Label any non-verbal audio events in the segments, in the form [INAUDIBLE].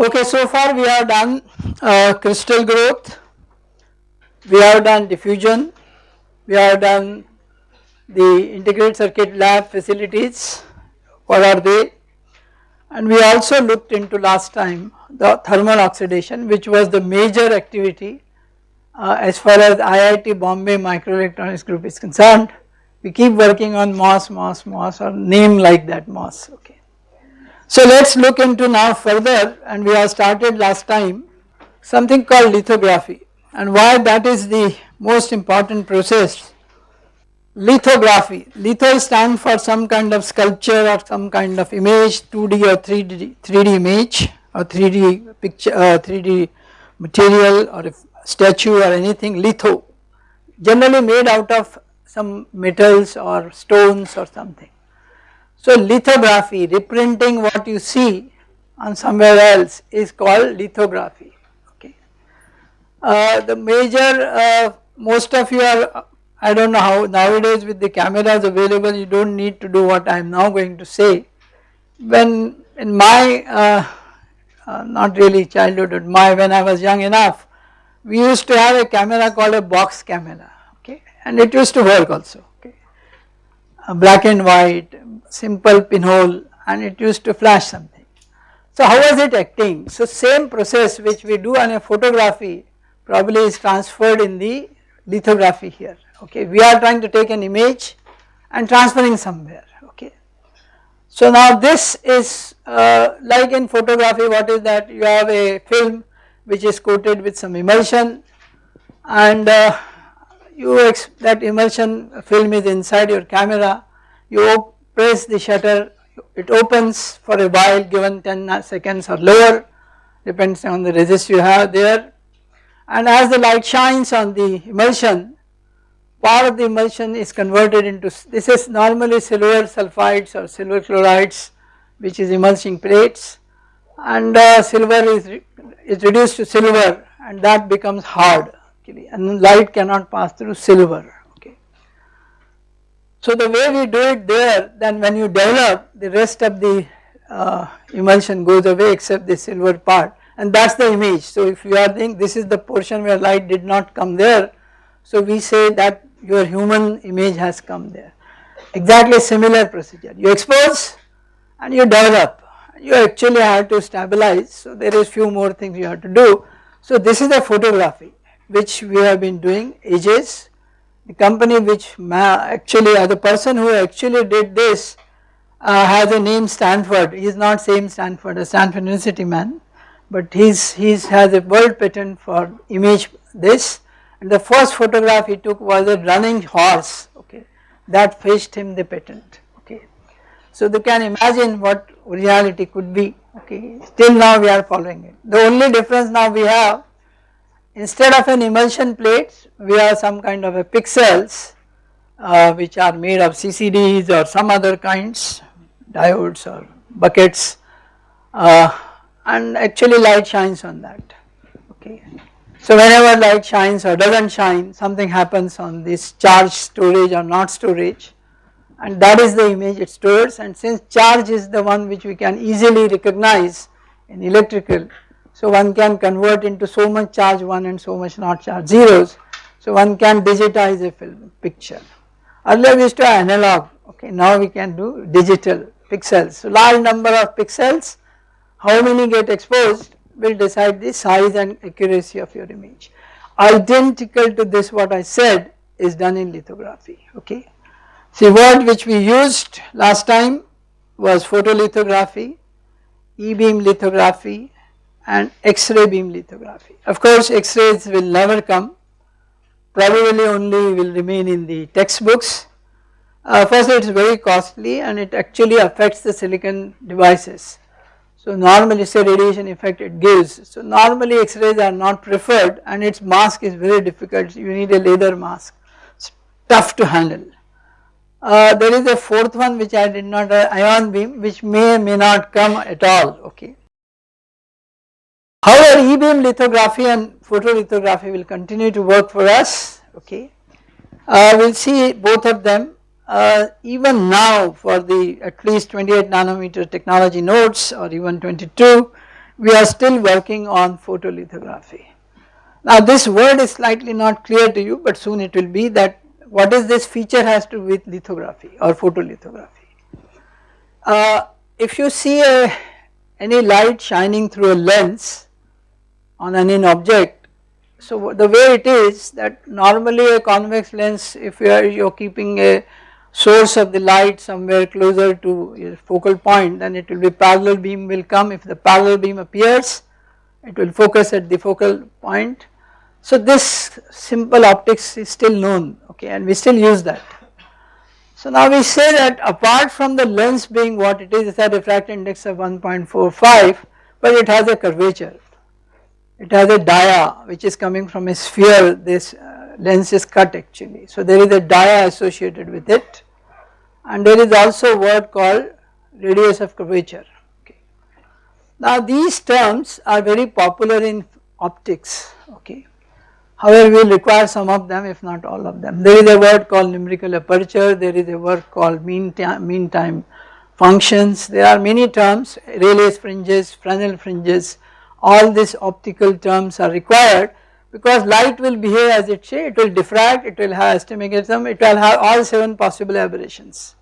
Okay, so far we have done uh, crystal growth, we have done diffusion, we have done the integrated circuit lab facilities, what are they and we also looked into last time the thermal oxidation which was the major activity uh, as far as IIT Bombay microelectronics group is concerned. We keep working on MOS, MOS, MOS or name like that MOS okay. So let us look into now further and we have started last time something called lithography and why that is the most important process lithography. Litho stands for some kind of sculpture or some kind of image 2D or 3D, 3D image or 3D picture, uh, 3D material or a statue or anything litho generally made out of some metals or stones or something. So lithography reprinting what you see on somewhere else is called lithography okay. Uh, the major uh, most of you are I do not know how nowadays with the cameras available you do not need to do what I am now going to say. When in my uh, uh, not really childhood but my when I was young enough we used to have a camera called a box camera okay and it used to work also black and white simple pinhole and it used to flash something. So how was it acting? So same process which we do on a photography probably is transferred in the lithography here okay we are trying to take an image and transferring somewhere okay. So now this is uh, like in photography what is that you have a film which is coated with some emulsion and uh, you that emulsion film is inside your camera. You press the shutter. It opens for a while given 10 seconds or lower depends on the resist you have there. And as the light shines on the emulsion part of the emulsion is converted into this is normally silver sulfides or silver chlorides which is emulsion plates. And uh, silver is, is reduced to silver and that becomes hard okay, and light cannot pass through silver okay. So the way we do it there then when you develop the rest of the uh, emulsion goes away except the silver part and that is the image. So if you are thinking this is the portion where light did not come there so we say that your human image has come there. Exactly similar procedure, you expose and you develop, you actually have to stabilize, so there is few more things you have to do. So this is the photography which we have been doing ages, the company which actually uh, the person who actually did this uh, has a name Stanford, he is not same Stanford, a Stanford University man, but he's, he's has a world patent for image this. And the first photograph he took was a running horse. Okay. That fetched him the patent. Okay. So you can imagine what reality could be. Okay. Still now we are following it. The only difference now we have instead of an emulsion plate we have some kind of a pixels uh, which are made of CCDs or some other kinds diodes or buckets uh, and actually light shines on that okay. So whenever light shines or does not shine something happens on this charge storage or not storage and that is the image it stores and since charge is the one which we can easily recognize in electrical so one can convert into so much charge 1 and so much not charge zeros so one can digitize a film picture earlier we used to analog okay now we can do digital pixels so large number of pixels how many get exposed will decide the size and accuracy of your image. Identical to this what I said is done in lithography okay. See word which we used last time was photolithography, E-beam lithography and X-ray beam lithography. Of course X-rays will never come probably only will remain in the textbooks. Uh, first it is very costly and it actually affects the silicon devices so normally say radiation effect it gives. So normally X-rays are not preferred and its mask is very difficult you need a leather mask it's tough to handle. Uh, there is a fourth one which I did not uh, ion beam which may may not come at all okay. However E-beam lithography and photolithography will continue to work for us okay. Uh, we will see both of them uh, even now for the at least 28 nanometer technology nodes or even 22 we are still working on photolithography. Now this word is slightly not clear to you but soon it will be that what is this feature has to do with lithography or photolithography. Uh, if you see a, any light shining through a lens on an in object, so the way it is that normally a convex lens if you are you are keeping a source of the light somewhere closer to your focal point then it will be parallel beam will come if the parallel beam appears it will focus at the focal point. So this simple optics is still known okay and we still use that. So now we say that apart from the lens being what it is it has a refractive index of 1.45 but it has a curvature. It has a dia which is coming from a sphere this uh, lens is cut actually. So there is a dia associated with it and there is also a word called radius of curvature. Okay. Now these terms are very popular in optics okay. However, we require some of them if not all of them. There is a word called numerical aperture, there is a word called mean mean time functions, there are many terms Rayleigh's fringes, Fresnel fringes, all these optical terms are required because light will behave as it say, it will diffract, it will have astigmatism, it will have all 7 possible aberrations.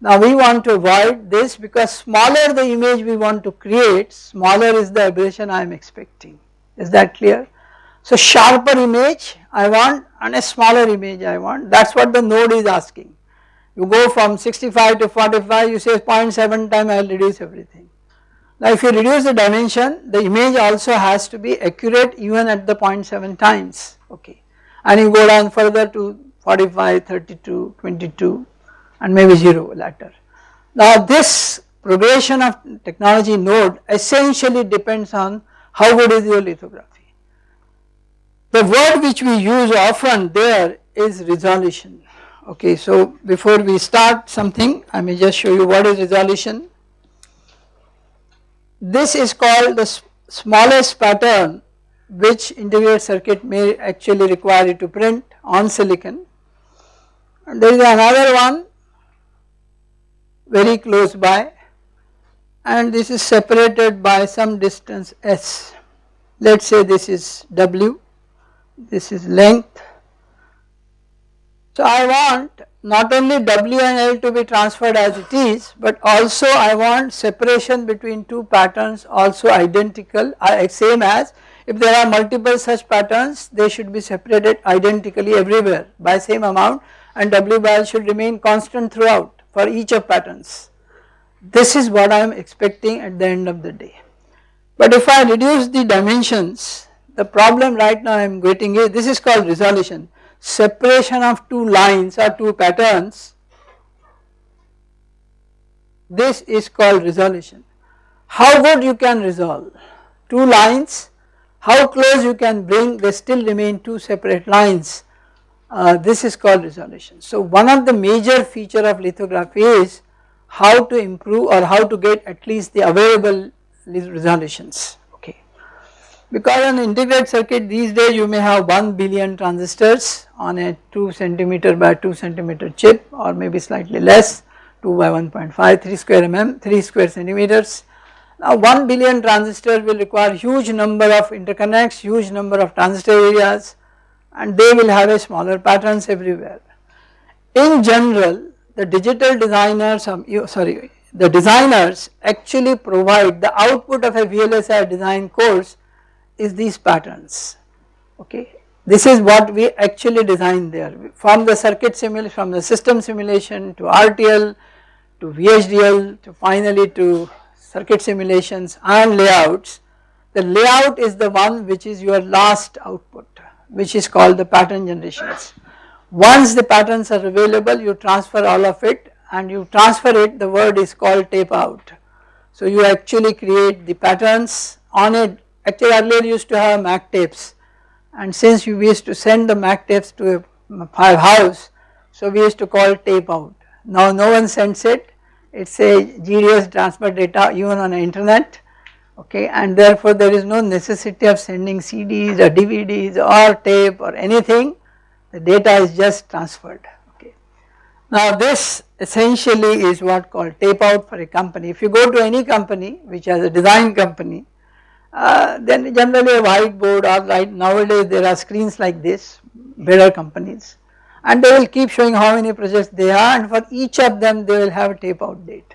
Now we want to avoid this because smaller the image we want to create, smaller is the aberration I am expecting, is that clear? So sharper image I want and a smaller image I want, that is what the node is asking. You go from 65 to 45, you say 0.7 time I will reduce everything. Now if you reduce the dimension the image also has to be accurate even at the 0.7 times. Okay. And you go down further to 45, 32, 22 and maybe 0 later. Now this progression of technology node essentially depends on how good is your lithography. The word which we use often there is resolution. Okay. So before we start something I may just show you what is resolution this is called the smallest pattern which integrated circuit may actually require you to print on silicon. And there is another one very close by and this is separated by some distance s. Let us say this is w, this is length. So I want not only W and L to be transferred as it is but also I want separation between two patterns also identical uh, same as if there are multiple such patterns they should be separated identically everywhere by same amount and W by L should remain constant throughout for each of patterns. This is what I am expecting at the end of the day. But if I reduce the dimensions the problem right now I am getting is this is called resolution separation of two lines or two patterns this is called resolution. How good you can resolve two lines how close you can bring they still remain two separate lines uh, this is called resolution. So one of the major feature of lithography is how to improve or how to get at least the available resolutions because on integrated circuit these days you may have 1 billion transistors on a 2 centimeter by 2 centimeter chip or maybe slightly less 2 by 1.5 3 square mm 3 square centimeters. Now 1 billion transistor will require huge number of interconnects huge number of transistor areas and they will have a smaller patterns everywhere. In general the digital designers um, sorry the designers actually provide the output of a VLSI design course is these patterns okay. This is what we actually designed there from the circuit simulation from the system simulation to RTL to VHDL to finally to circuit simulations and layouts. The layout is the one which is your last output which is called the pattern generations. Once the patterns are available you transfer all of it and you transfer it the word is called tape out. So you actually create the patterns on a Actually earlier used to have mag tapes. And since we used to send the mag tapes to a house so we used to call tape out. Now no one sends it, it is a GDS transfer data even on the internet. Okay and therefore there is no necessity of sending CDs or DVDs or tape or anything. The data is just transferred. Okay. Now this essentially is what called tape out for a company. If you go to any company which has a design company uh, then generally a whiteboard or like nowadays there are screens like this, better companies and they will keep showing how many projects they are and for each of them they will have a tape out date.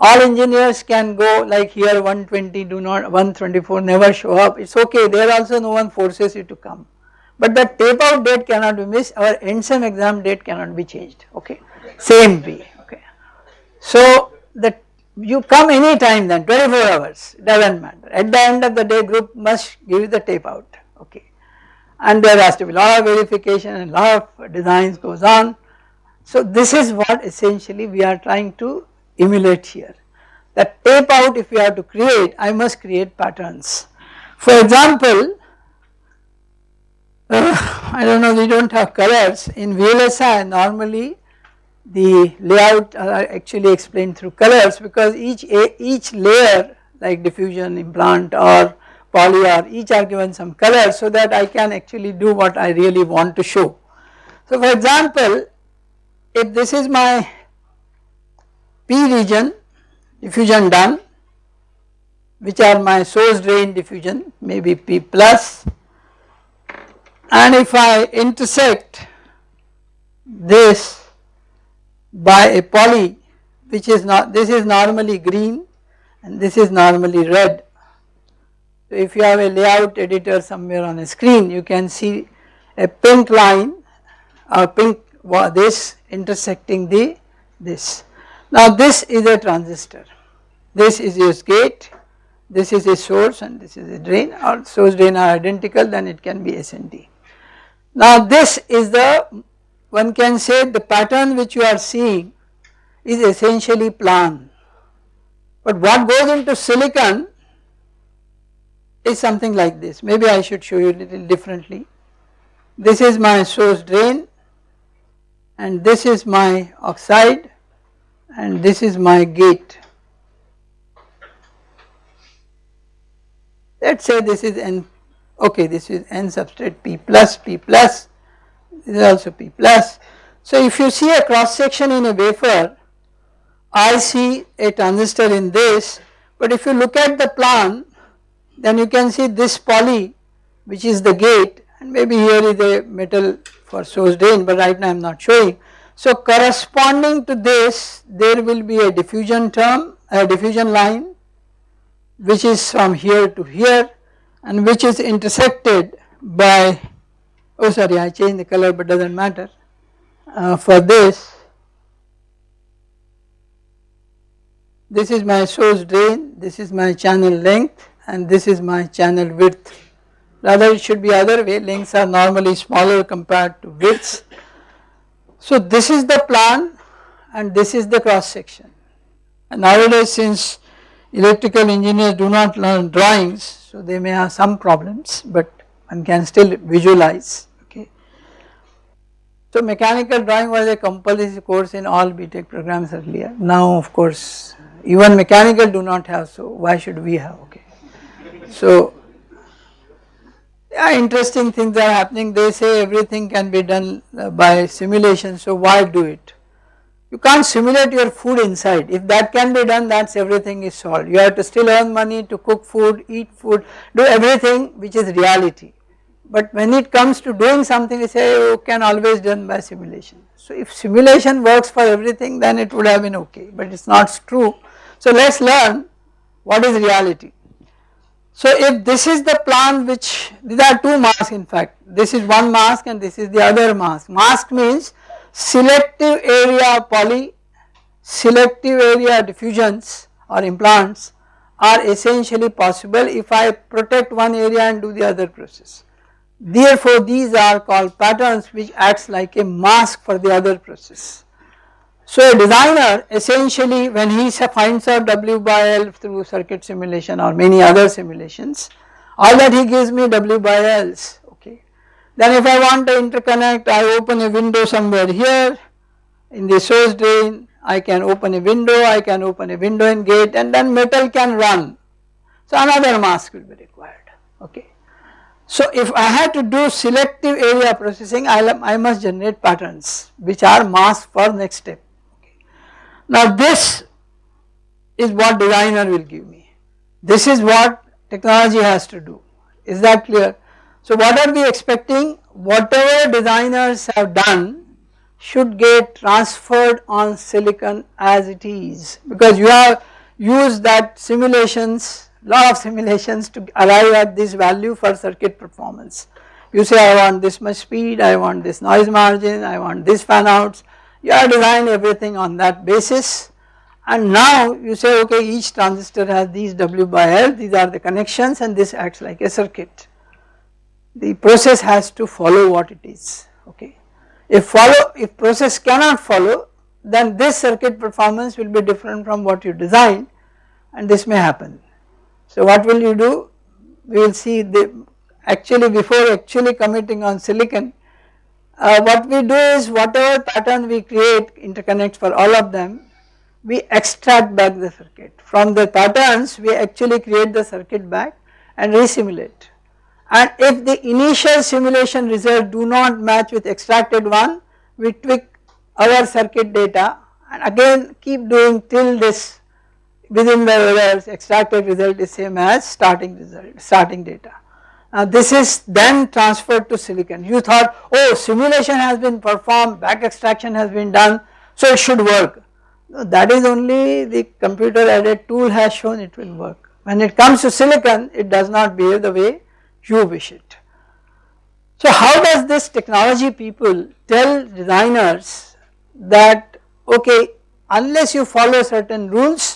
All engineers can go like here 120 do not 124 never show up it is okay there also no one forces you to come but the tape out date cannot be missed our end sem exam date cannot be changed okay same way okay. So the you come any time then 24 hours does not matter at the end of the day group must give the tape out okay and there has to be a lot of verification and lot of designs goes on. So this is what essentially we are trying to emulate here that tape out if we have to create I must create patterns. For example uh, I do not know we do not have colors in VLSI normally the layout are actually explained through colors because each each layer like diffusion implant or poly or each are given some color so that I can actually do what I really want to show. So for example if this is my P region diffusion done which are my source drain diffusion maybe P plus and if I intersect this by a poly which is not this is normally green and this is normally red. So if you have a layout editor somewhere on a screen you can see a pink line or pink this intersecting the this. Now this is a transistor, this is your gate, this is a source and this is a drain or source drain are identical then it can be SND. Now this is the one can say the pattern which you are seeing is essentially plan. But what goes into silicon is something like this maybe I should show you a little differently. This is my source drain and this is my oxide and this is my gate. Let us say this is n okay this is n substrate p plus p plus this is also P plus. So if you see a cross section in a wafer, I see a transistor in this, but if you look at the plan, then you can see this poly which is the gate and maybe here is a metal for source drain but right now I am not showing. So corresponding to this there will be a diffusion term, a diffusion line which is from here to here and which is intersected by oh sorry I changed the color but does not matter. Uh, for this this is my source drain this is my channel length and this is my channel width. Rather it should be other way lengths are normally smaller compared to widths. So this is the plan and this is the cross section. And nowadays since electrical engineers do not learn drawings so they may have some problems but one can still visualize okay. So mechanical drawing was a compulsory course in all BTech programs earlier. Now of course even mechanical do not have so why should we have okay. So yeah, interesting things are happening. They say everything can be done uh, by simulation so why do it? You can't simulate your food inside. If that can be done that's everything is solved. You have to still earn money to cook food eat food do everything which is reality but when it comes to doing something we say you can always done by simulation. So if simulation works for everything then it would have been okay but it is not true. So let us learn what is reality. So if this is the plan which these are two masks in fact this is one mask and this is the other mask. Mask means selective area poly, selective area diffusions or implants are essentially possible if I protect one area and do the other process. Therefore these are called patterns which acts like a mask for the other process. So a designer essentially when he finds out W by L through circuit simulation or many other simulations all that he gives me W by L's okay. Then if I want to interconnect I open a window somewhere here in the source drain I can open a window I can open a window and gate and then metal can run. So another mask will be required okay. So if I had to do selective area processing I, I must generate patterns which are masked for next step. Now this is what designer will give me. This is what technology has to do is that clear. So what are we expecting whatever designers have done should get transferred on silicon as it is because you have used that simulations lot of simulations to arrive at this value for circuit performance. You say I want this much speed, I want this noise margin, I want this fan outs, you are designing everything on that basis and now you say okay each transistor has these W by L, these are the connections and this acts like a circuit. The process has to follow what it is okay. If follow if process cannot follow then this circuit performance will be different from what you designed and this may happen. So what will you do? We will see the actually before actually committing on silicon uh, what we do is whatever pattern we create interconnects for all of them we extract back the circuit from the patterns we actually create the circuit back and resimulate and if the initial simulation result do not match with extracted one we tweak our circuit data and again keep doing till this within the extracted result is same as starting result starting data. Now this is then transferred to silicon you thought oh simulation has been performed back extraction has been done so it should work that is only the computer aided tool has shown it will work when it comes to silicon it does not behave the way you wish it. So how does this technology people tell designers that okay unless you follow certain rules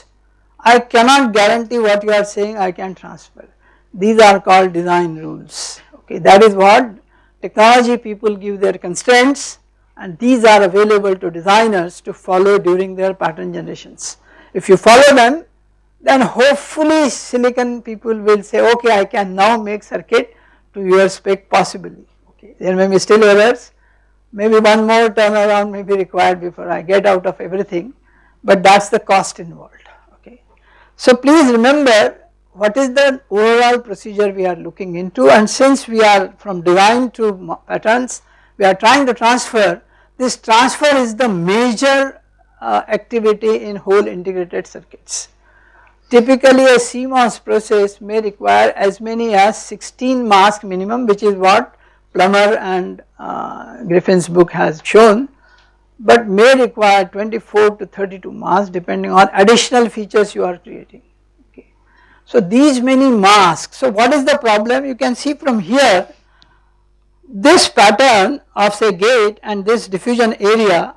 I cannot guarantee what you are saying I can transfer. These are called design rules okay that is what technology people give their constraints and these are available to designers to follow during their pattern generations. If you follow them then hopefully silicon people will say okay I can now make circuit to your spec possibly okay there may be still errors maybe one more turnaround may be required before I get out of everything but that is the cost involved. So please remember what is the overall procedure we are looking into and since we are from design to patterns we are trying to transfer this transfer is the major uh, activity in whole integrated circuits. Typically a CMOS process may require as many as 16 mask minimum which is what Plummer and uh, Griffin's book has shown but may require 24 to 32 masks depending on additional features you are creating. Okay. So these many masks, so what is the problem? You can see from here this pattern of say gate and this diffusion area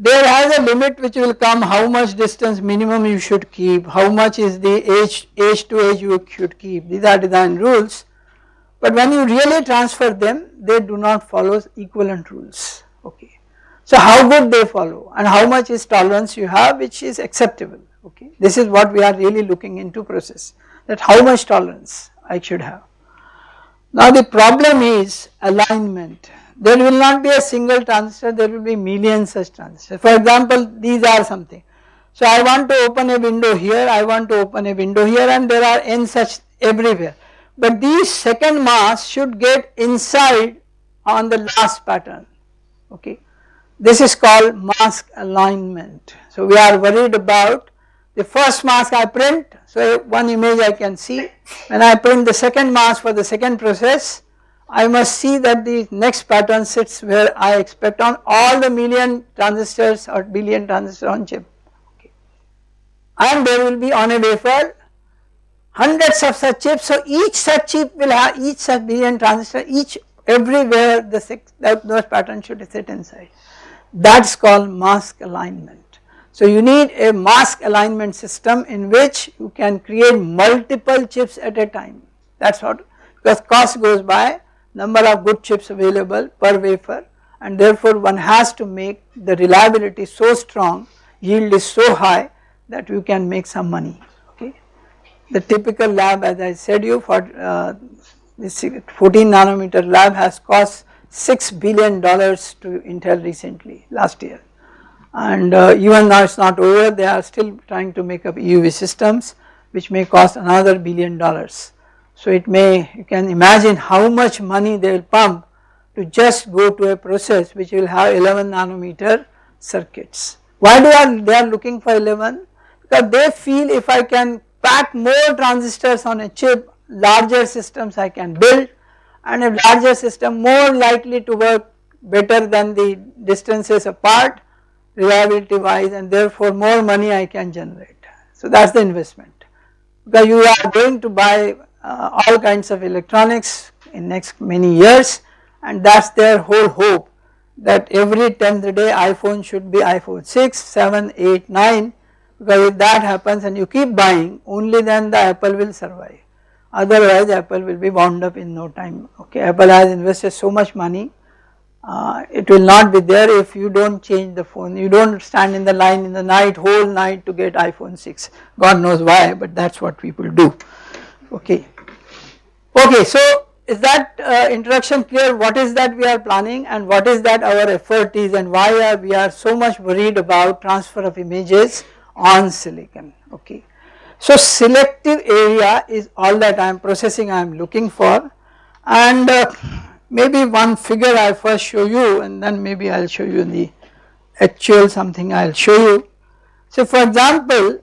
there has a limit which will come how much distance minimum you should keep, how much is the edge, edge to edge you should keep, these are design rules. But when you really transfer them they do not follow equivalent rules okay. So how good they follow and how much is tolerance you have which is acceptable okay. This is what we are really looking into process that how much tolerance I should have. Now the problem is alignment. There will not be a single transistor, there will be millions such transistors. For example, these are something. So I want to open a window here, I want to open a window here and there are n such everywhere. But these second mass should get inside on the last pattern okay. This is called mask alignment. So we are worried about the first mask I print, so one image I can see. When I print the second mask for the second process, I must see that the next pattern sits where I expect on all the million transistors or billion transistors on chip. Okay. And there will be on a wafer hundreds of such chips. So each such chip will have each such billion transistor, each everywhere the six, those patterns should sit inside that is called mask alignment. So you need a mask alignment system in which you can create multiple chips at a time that is what because cost goes by number of good chips available per wafer and therefore one has to make the reliability so strong yield is so high that you can make some money okay. The typical lab as I said you for uh, this 14 nanometer lab has cost 6 billion dollars to Intel recently last year and uh, even now it is not over they are still trying to make up EUV systems which may cost another billion dollars. So it may you can imagine how much money they will pump to just go to a process which will have 11 nanometer circuits. Why do are they are looking for 11? Because they feel if I can pack more transistors on a chip larger systems I can build and a larger system more likely to work better than the distances apart reliability wise and therefore more money I can generate. So that is the investment. Because you are going to buy uh, all kinds of electronics in next many years and that is their whole hope that every 10th day iPhone should be iPhone 6, 7, 8, 9 because if that happens and you keep buying only then the Apple will survive otherwise Apple will be wound up in no time okay Apple has invested so much money uh, it will not be there if you do not change the phone you do not stand in the line in the night whole night to get iPhone 6 God knows why but that is what people do okay. Okay so is that uh, introduction clear what is that we are planning and what is that our effort is and why are we are so much worried about transfer of images on silicon okay. So selective area is all that I am processing I am looking for. And uh, maybe one figure I first show you and then maybe I will show you the actual something I will show you. So for example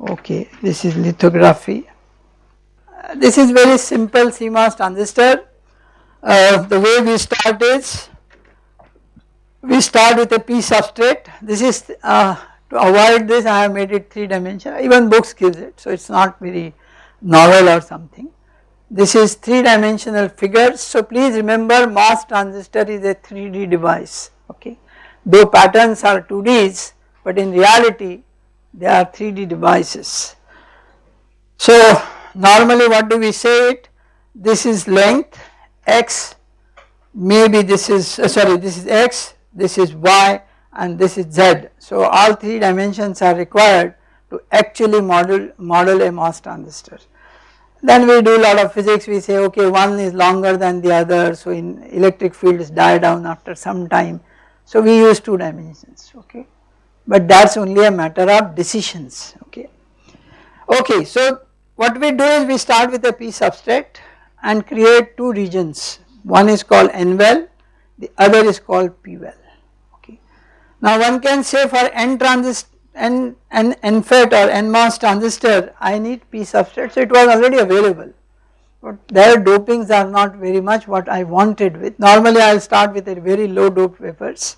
okay this is lithography. This is very simple CMOS transistor. Uh, the way we start is we start with a P substrate. This is uh, to avoid this I have made it 3 dimensional even books gives it so it is not very novel or something. This is 3 dimensional figures so please remember MOS transistor is a 3D device okay though patterns are 2Ds but in reality they are 3D devices. So normally what do we say it this is length x maybe this is uh, sorry this is x this is y and this is Z. So all 3 dimensions are required to actually model, model a MOS transistor. Then we do a lot of physics we say okay one is longer than the other so in electric fields die down after some time. So we use 2 dimensions okay but that is only a matter of decisions okay. Okay so what we do is we start with a P substrate and create 2 regions one is called N well the other is called P well now one can say for N transistor N, N, NFET or NMOS transistor I need P substrate so it was already available but their dopings are not very much what I wanted with normally I will start with a very low dope wafers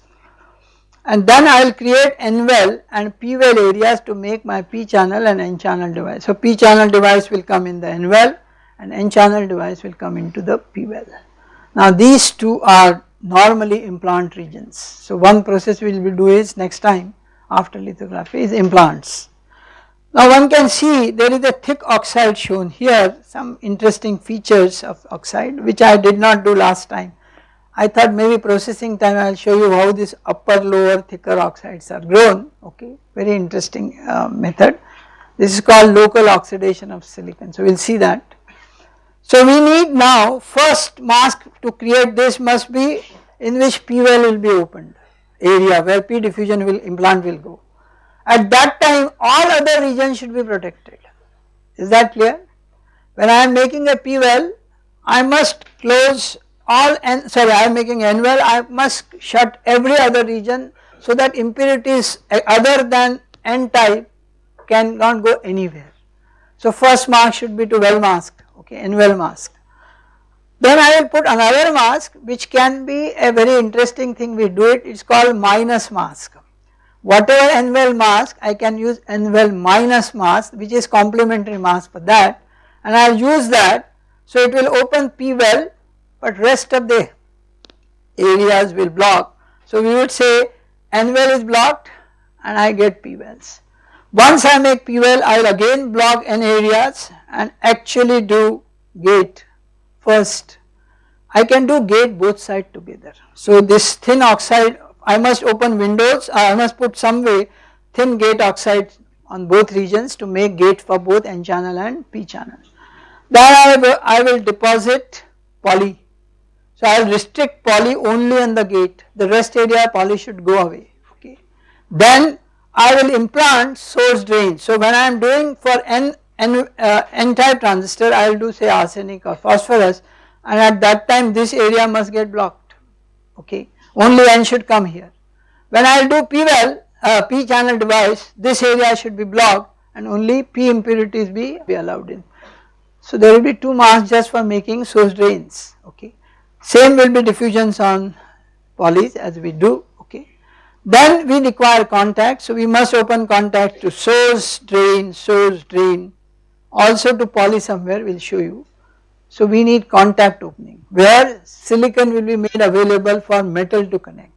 and then I will create N well and P well areas to make my P channel and N channel device. So P channel device will come in the N well and N channel device will come into the P well. Now these two are normally implant regions. So one process we will do is next time after lithography is implants. Now one can see there is a thick oxide shown here some interesting features of oxide which I did not do last time. I thought maybe processing time I will show you how this upper lower thicker oxides are grown okay very interesting uh, method. This is called local oxidation of silicon so we will see that. So we need now first mask to create this must be in which P well will be opened area where P diffusion will implant will go. At that time all other regions should be protected is that clear? When I am making a P well I must close all n sorry I am making n well I must shut every other region so that impurities eh, other than n type cannot go anywhere. So first mask should be to well mask okay n well mask. Then I will put another mask which can be a very interesting thing we do it, it is called minus mask. Whatever n well mask I can use n well minus mask which is complementary mask for that and I will use that so it will open P well but rest of the areas will block. So we would say n well is blocked and I get P wells. Once I make P well I will again block n areas and actually do gate first I can do gate both side together. So this thin oxide I must open windows I must put some way thin gate oxide on both regions to make gate for both N channel and P channel. Then I will, I will deposit poly. So I will restrict poly only on the gate the rest area poly should go away okay. Then I will implant source drain. So when I am doing for N N, uh, N type transistor I will do say arsenic or phosphorus and at that time this area must get blocked okay only N should come here. When I will do P well uh, P channel device this area should be blocked and only P impurities be, be allowed in. So there will be two masks just for making source drains okay. Same will be diffusions on polys as we do okay. Then we require contact so we must open contact to source drain source drain also to poly somewhere we will show you. So we need contact opening where silicon will be made available for metal to connect.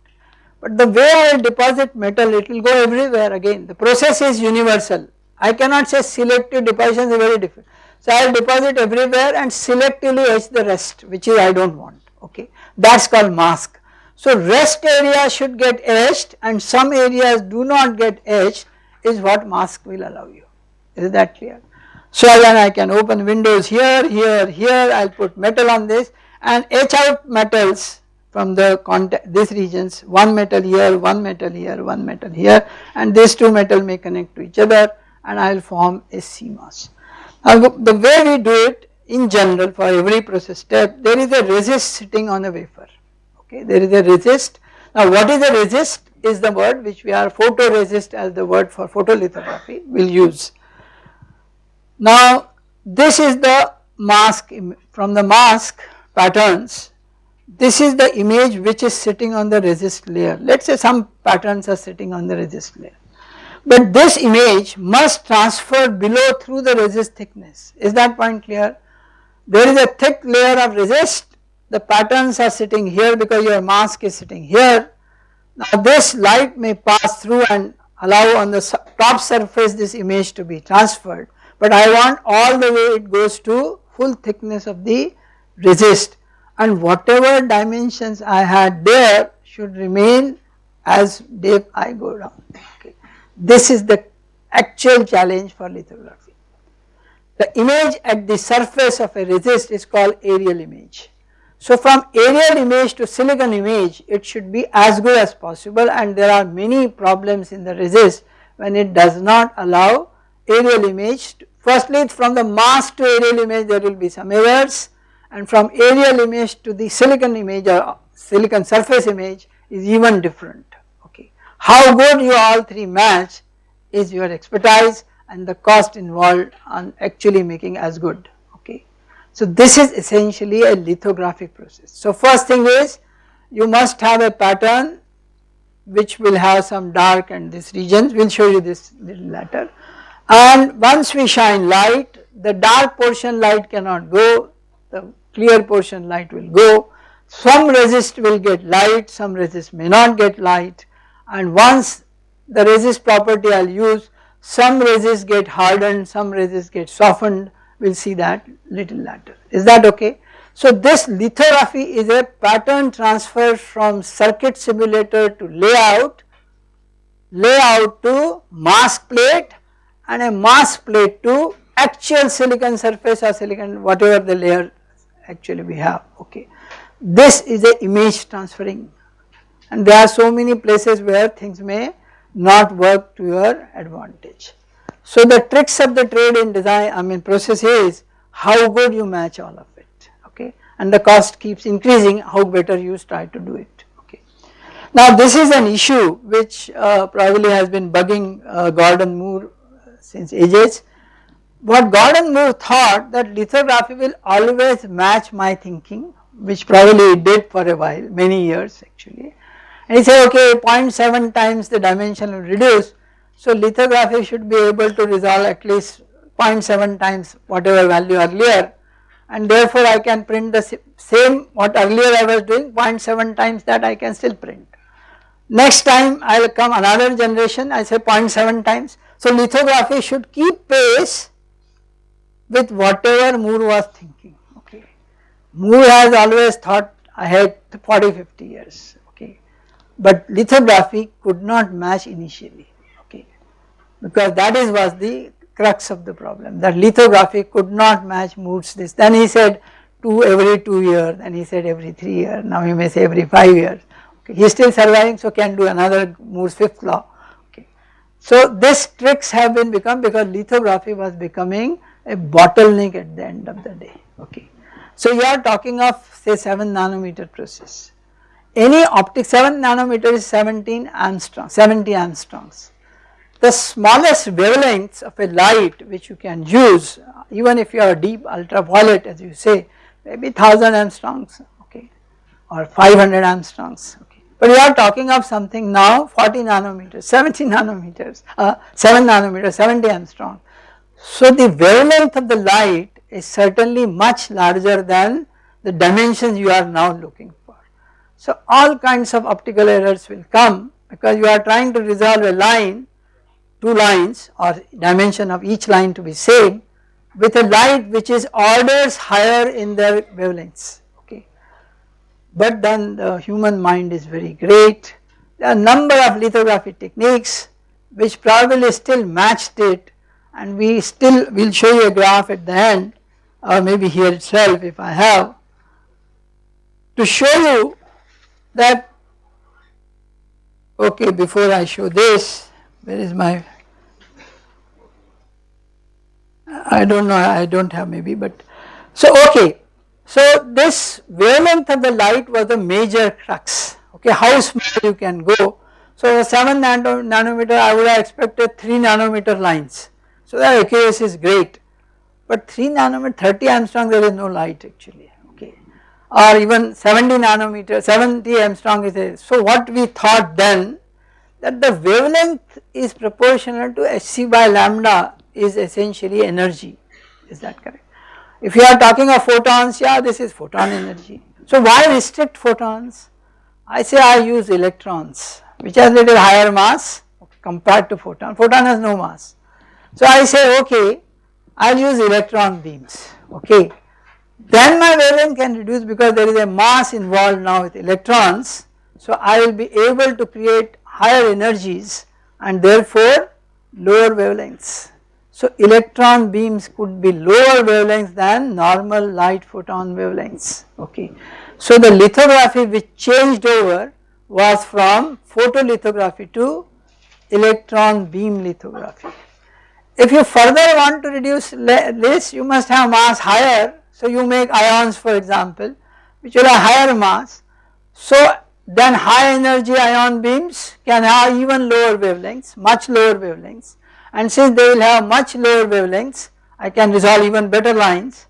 But the way I deposit metal it will go everywhere again the process is universal I cannot say selective deposition is very different. So I will deposit everywhere and selectively etch the rest which is I do not want okay that is called mask. So rest area should get etched and some areas do not get etched is what mask will allow you is that clear. So then I can open windows here, here, here I will put metal on this and etch out metals from the contact this regions one metal here, one metal here, one metal here and these two metal may connect to each other and I will form a CMOS. Now the way we do it in general for every process step there is a resist sitting on a wafer okay there is a resist. Now what is a resist is the word which we are photoresist as the word for photolithography we will use. Now this is the mask from the mask patterns. This is the image which is sitting on the resist layer. Let us say some patterns are sitting on the resist layer. But this image must transfer below through the resist thickness. Is that point clear? There is a thick layer of resist. The patterns are sitting here because your mask is sitting here. Now this light may pass through and allow on the top surface this image to be transferred but I want all the way it goes to full thickness of the resist and whatever dimensions I had there should remain as depth I go down. This is the actual challenge for lithography. The image at the surface of a resist is called aerial image. So from aerial image to silicon image it should be as good as possible and there are many problems in the resist when it does not allow aerial image. Firstly from the mask to aerial image there will be some errors and from aerial image to the silicon image or silicon surface image is even different. okay. How good you all three match is your expertise and the cost involved on actually making as good okay. So this is essentially a lithographic process. So first thing is you must have a pattern which will have some dark and this regions we will show you this little later and once we shine light the dark portion light cannot go the clear portion light will go. Some resist will get light some resist may not get light. And once the resist property I will use some resist get hardened some resist get softened. We will see that little later is that okay. So this lithography is a pattern transfer from circuit simulator to layout, layout to mask plate and a mask plate to actual silicon surface or silicon whatever the layer actually we have okay. This is a image transferring and there are so many places where things may not work to your advantage. So the tricks of the trade in design I mean process is how good you match all of it okay and the cost keeps increasing how better you try to do it okay. Now this is an issue which uh, probably has been bugging uh, Gordon Moore since ages. What Gordon Moore thought that lithography will always match my thinking which probably it did for a while many years actually and he said okay 0.7 times the dimension will reduce so lithography should be able to resolve at least 0.7 times whatever value earlier and therefore I can print the same what earlier I was doing 0.7 times that I can still print. Next time I will come another generation I say 0.7 times so lithography should keep pace with whatever Moore was thinking okay. Moore has always thought ahead 40 50 years but lithography could not match initially okay because that is was the crux of the problem that lithography could not match Moore's this then he said two every 2 years then he said every 3 years now he may say every 5 years okay he is still surviving so can do another Moore's fifth law okay. So this tricks have been become because lithography was becoming a bottleneck at the end of the day okay. So you are talking of say 7 nanometer process any optic 7 nanometer is 17 angstrom 70 angstroms. The smallest wavelengths of a light which you can use even if you are deep ultraviolet as you say maybe 1000 angstroms okay or 500 angstroms. But we are talking of something now 40 nanometers, 70 [LAUGHS] nanometers, uh, 7 nanometers, 70 angstrom. So the wavelength of the light is certainly much larger than the dimensions you are now looking for. So all kinds of optical errors will come because you are trying to resolve a line, two lines or dimension of each line to be same with a light which is orders higher in their wavelengths. But then the human mind is very great. There are number of lithography techniques which probably still matched it and we still will show you a graph at the end or maybe here itself if I have to show you that okay before I show this where is my I do not know I do not have maybe but so okay so this wavelength of the light was the major crux okay how small you can go. So 7 nano, nanometer I would have expected 3 nanometer lines. So the accuracy is great but 3 nanometer 30 angstrom there is no light actually okay or even 70 nanometer 70 angstrom is a so what we thought then that the wavelength is proportional to hc by lambda is essentially energy is that correct. If you are talking of photons yeah this is photon energy. So why restrict photons? I say I use electrons which has little higher mass compared to photon, photon has no mass. So I say okay I will use electron beams okay then my wavelength can reduce because there is a mass involved now with electrons so I will be able to create higher energies and therefore lower wavelengths. So electron beams could be lower wavelengths than normal light photon wavelengths okay. So the lithography which changed over was from photolithography to electron beam lithography. If you further want to reduce this you must have mass higher so you make ions for example which will have higher mass. So then high energy ion beams can have even lower wavelengths much lower wavelengths and since they will have much lower wavelengths I can resolve even better lines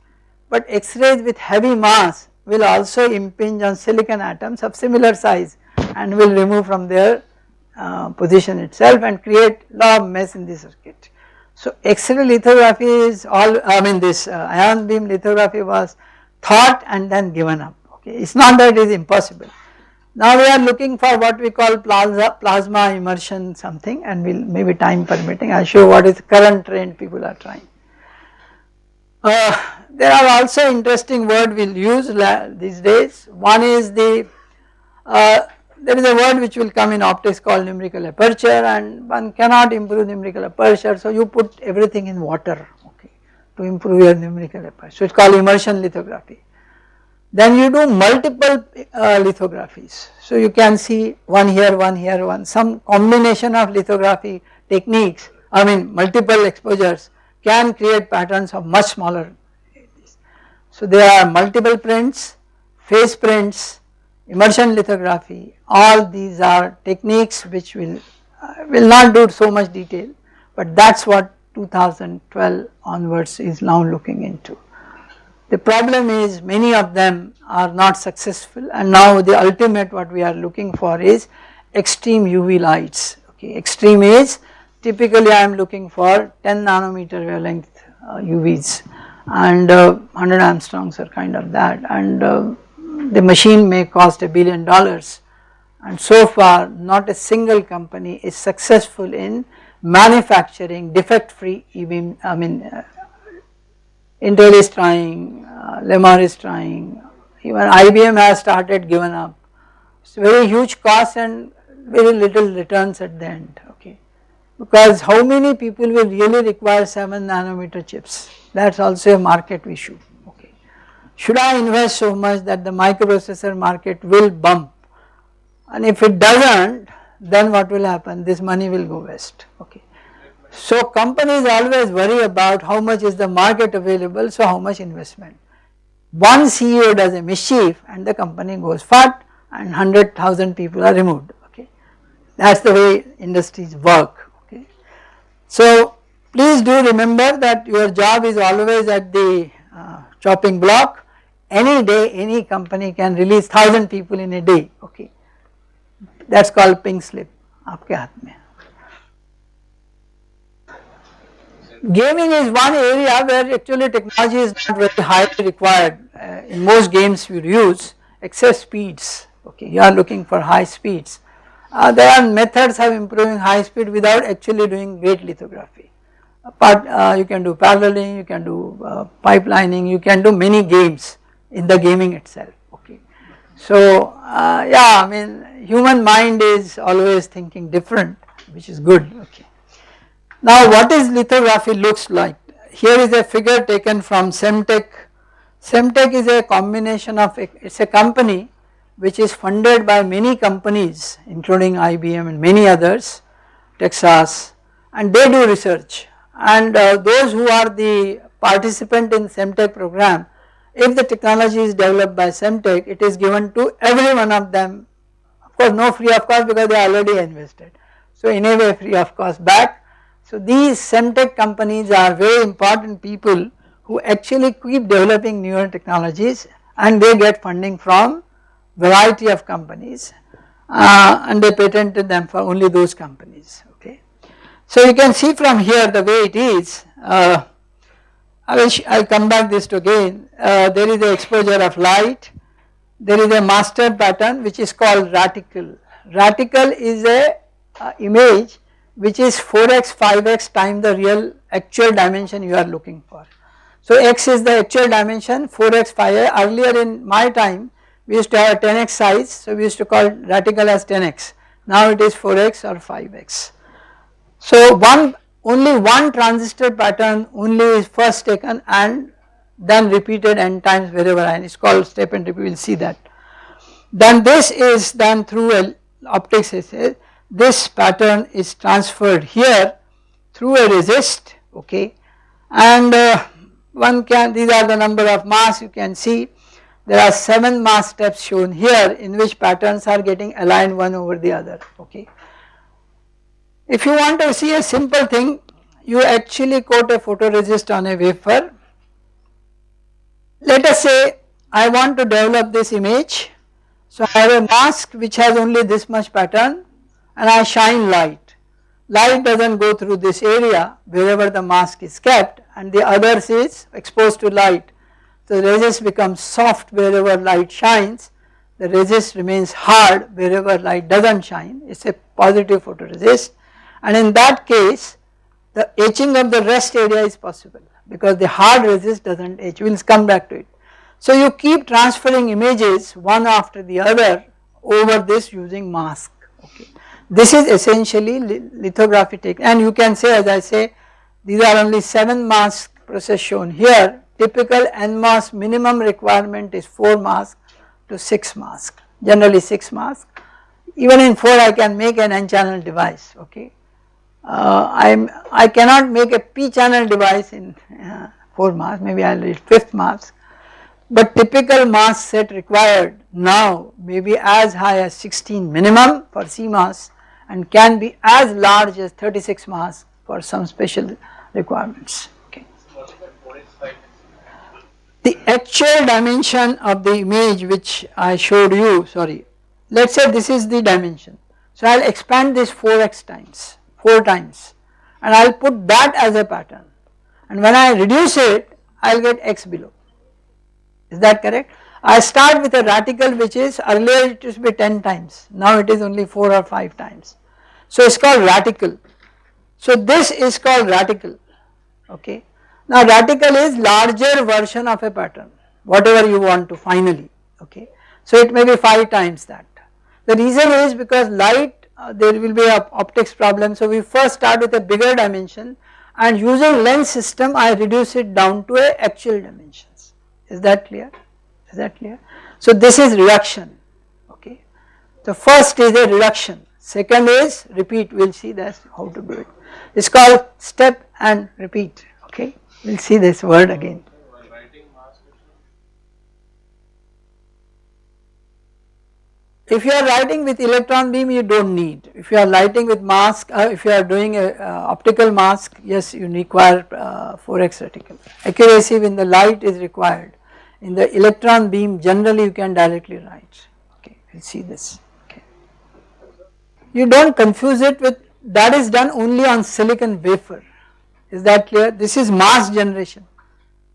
but X-rays with heavy mass will also impinge on silicon atoms of similar size and will remove from their uh, position itself and create lot of mess in the circuit. So X-ray lithography is all I mean this uh, ion beam lithography was thought and then given up okay it is not that it is impossible. Now we are looking for what we call plasma, plasma immersion something and we will maybe time permitting I will show what is current trend people are trying. Uh, there are also interesting word we will use these days one is the uh, there is a word which will come in optics called numerical aperture and one cannot improve numerical aperture so you put everything in water okay to improve your numerical aperture so it is called immersion lithography. Then you do multiple uh, lithographies so you can see one here one here one some combination of lithography techniques I mean multiple exposures can create patterns of much smaller so there are multiple prints, face prints, immersion lithography all these are techniques which will uh, will not do so much detail but that is what 2012 onwards is now looking into. The problem is many of them are not successful and now the ultimate what we are looking for is extreme UV lights. Okay extreme is typically I am looking for 10 nanometer wavelength uh, UVs and uh, 100 angstroms are kind of that and uh, the machine may cost a billion dollars. And so far not a single company is successful in manufacturing defect free e-beam I mean uh, Intel is trying, uh, Lemar is trying, even IBM has started given up. It's very huge cost and very little returns at the end okay because how many people will really require 7 nanometer chips that is also a market issue okay. should I invest so much that the microprocessor market will bump and if it does not then what will happen this money will go west okay. So companies always worry about how much is the market available so how much investment. One CEO does a mischief and the company goes fat and 100,000 people are removed okay that is the way industries work okay. So please do remember that your job is always at the uh, chopping block any day any company can release 1000 people in a day okay that is called pink slip आपके हाथ में Gaming is one area where actually technology is not very highly required. Uh, in most games you use excess speeds, okay, you are looking for high speeds. Uh, there are methods of improving high speed without actually doing great lithography. But uh, you can do paralleling, you can do uh, pipelining, you can do many games in the gaming itself, okay. So uh, yeah, I mean human mind is always thinking different which is good, okay. Now what is lithography looks like? Here is a figure taken from Sematech. Sematech is a combination of, it is a company which is funded by many companies including IBM and many others, Texas and they do research and uh, those who are the participant in Sematech program, if the technology is developed by Sematech, it is given to every one of them, of course no free of cost because they already invested. So in a way free of cost back so these Sematech companies are very important people who actually keep developing newer technologies and they get funding from variety of companies uh, and they patented them for only those companies okay. So you can see from here the way it is uh, I will I will come back this to again uh, there is the exposure of light there is a master pattern which is called reticle. Reticle is a uh, image which is 4x 5x times the real actual dimension you are looking for. So x is the actual dimension 4x 5x earlier in my time we used to have a 10x size so we used to call reticle as 10x now it is 4x or 5x. So one only one transistor pattern only is first taken and then repeated n times wherever and it is called step and repeat we will see that. Then this is done through a optics this pattern is transferred here through a resist okay? And uh, one can these are the number of masks you can see. There are 7 mask steps shown here in which patterns are getting aligned one over the other okay. If you want to see a simple thing you actually coat a photoresist on a wafer. Let us say I want to develop this image. So I have a mask which has only this much pattern and I shine light. Light does not go through this area wherever the mask is kept and the others is exposed to light. So the resist becomes soft wherever light shines, the resist remains hard wherever light does not shine, it is a positive photoresist and in that case the etching of the rest area is possible because the hard resist does not etch, we will come back to it. So you keep transferring images one after the other over this using mask okay. This is essentially lithography technique and you can say as I say these are only 7 mask process shown here. Typical NMOS minimum requirement is 4 mask to 6 mask generally 6 mask. Even in 4 I can make an n channel device okay. Uh, I am I cannot make a p channel device in uh, 4 mask maybe I will read 5th mask. But typical mask set required now may be as high as 16 minimum for CMOS and can be as large as 36 masks for some special requirements. Okay. The actual dimension of the image which I showed you, sorry, let us say this is the dimension. So I will expand this 4x times, 4 times and I will put that as a pattern and when I reduce it I will get x below, is that correct? I start with a reticle which is earlier it used to be 10 times, now it is only 4 or 5 times. So it is called reticle. So this is called reticle, okay. Now reticle is larger version of a pattern, whatever you want to finally, okay. So it may be 5 times that. The reason is because light uh, there will be a optics problem. So we first start with a bigger dimension and using lens system I reduce it down to a actual dimensions. Is that clear? Is that clear? So this is reduction okay. The first is a reduction, second is repeat we will see that how to do it. It is called step and repeat okay we will see this word again. if you are writing with electron beam you do not need, if you are writing with mask, uh, if you are doing a uh, optical mask yes you require uh, 4x reticle. Accuracy when the light is required. In the electron beam generally you can directly write, okay we will see this, okay. You do not confuse it with that is done only on silicon wafer, is that clear? This is mask generation.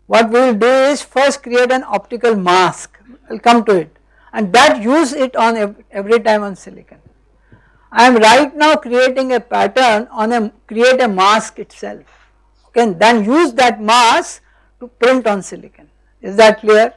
What we will do is first create an optical mask, I will come to it and that use it on every time on silicon. I am right now creating a pattern on a create a mask itself okay then use that mask to print on silicon is that clear.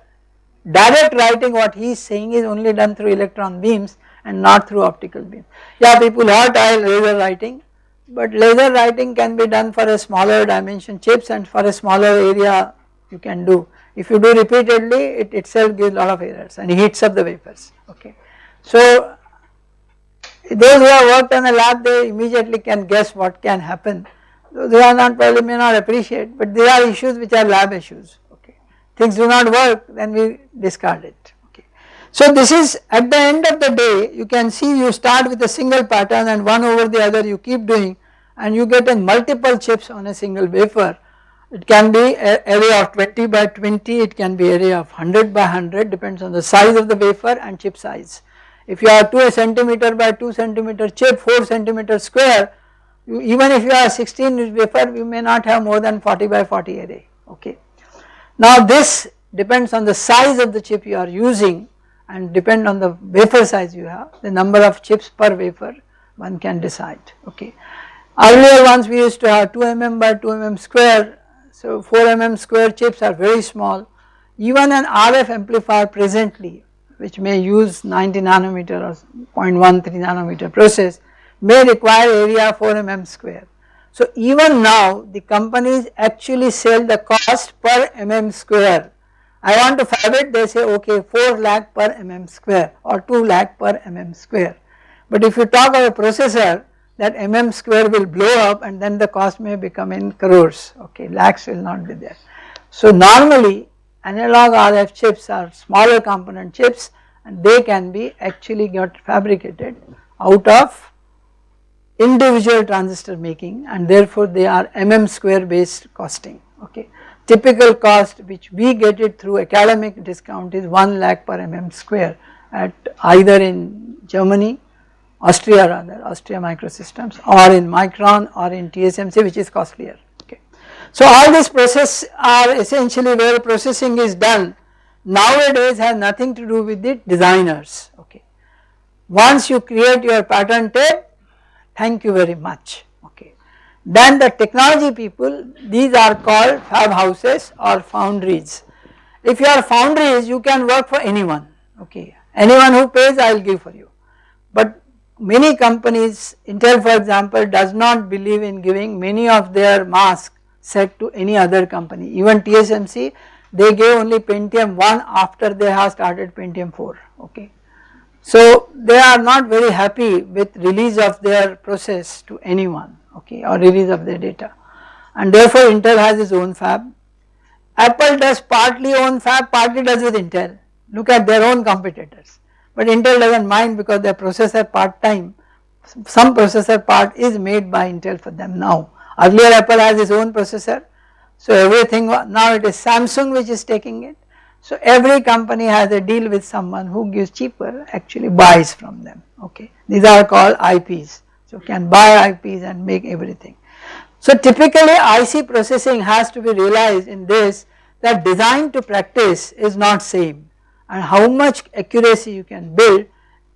Direct writing what he is saying is only done through electron beams and not through optical beams. Yeah people heard laser writing but laser writing can be done for a smaller dimension chips and for a smaller area you can do if you do repeatedly it itself gives lot of errors and heats up the wafers okay. So those who have worked on a lab they immediately can guess what can happen those who are not probably may not appreciate but there are issues which are lab issues. Things do not work then we discard it okay. So this is at the end of the day you can see you start with a single pattern and one over the other you keep doing and you get in multiple chips on a single wafer it can be area of 20 by 20, it can be area of 100 by 100 depends on the size of the wafer and chip size. If you are 2 centimeter by 2 centimeter chip 4 centimeter square you, even if you are 16 wafer you may not have more than 40 by 40 array okay. Now this depends on the size of the chip you are using and depend on the wafer size you have the number of chips per wafer one can decide okay. Earlier ones we used to have 2 mm by 2 mm square so 4 mm square chips are very small. Even an RF amplifier presently which may use 90 nanometer or 0.13 nanometer process may require area 4 mm square. So even now the companies actually sell the cost per mm square. I want to fab it they say okay 4 lakh per mm square or 2 lakh per mm square. But if you talk of a processor that mm square will blow up and then the cost may become in crores okay lakhs will not be there. So normally analog RF chips are smaller component chips and they can be actually got fabricated out of individual transistor making and therefore they are mm square based costing okay. Typical cost which we get it through academic discount is 1 lakh per mm square at either in Germany Austria rather, Austria Microsystems or in Micron or in TSMC which is costlier okay. So all these process are essentially where processing is done nowadays has nothing to do with the designers okay. Once you create your pattern tape thank you very much okay. Then the technology people these are called fab houses or foundries. If you are foundries you can work for anyone okay anyone who pays I will give for you but many companies Intel for example does not believe in giving many of their mask set to any other company even TSMC they gave only Pentium 1 after they have started Pentium 4 okay. So they are not very happy with release of their process to anyone okay or release of their data. And therefore Intel has its own fab. Apple does partly own fab partly does with Intel. Look at their own competitors. But Intel does not mind because their processor part time some processor part is made by Intel for them now. Earlier Apple has its own processor. So everything now it is Samsung which is taking it so every company has a deal with someone who gives cheaper actually buys from them okay? These are called IPs so can buy IPs and make everything. So typically IC processing has to be realized in this that design to practice is not same. And how much accuracy you can build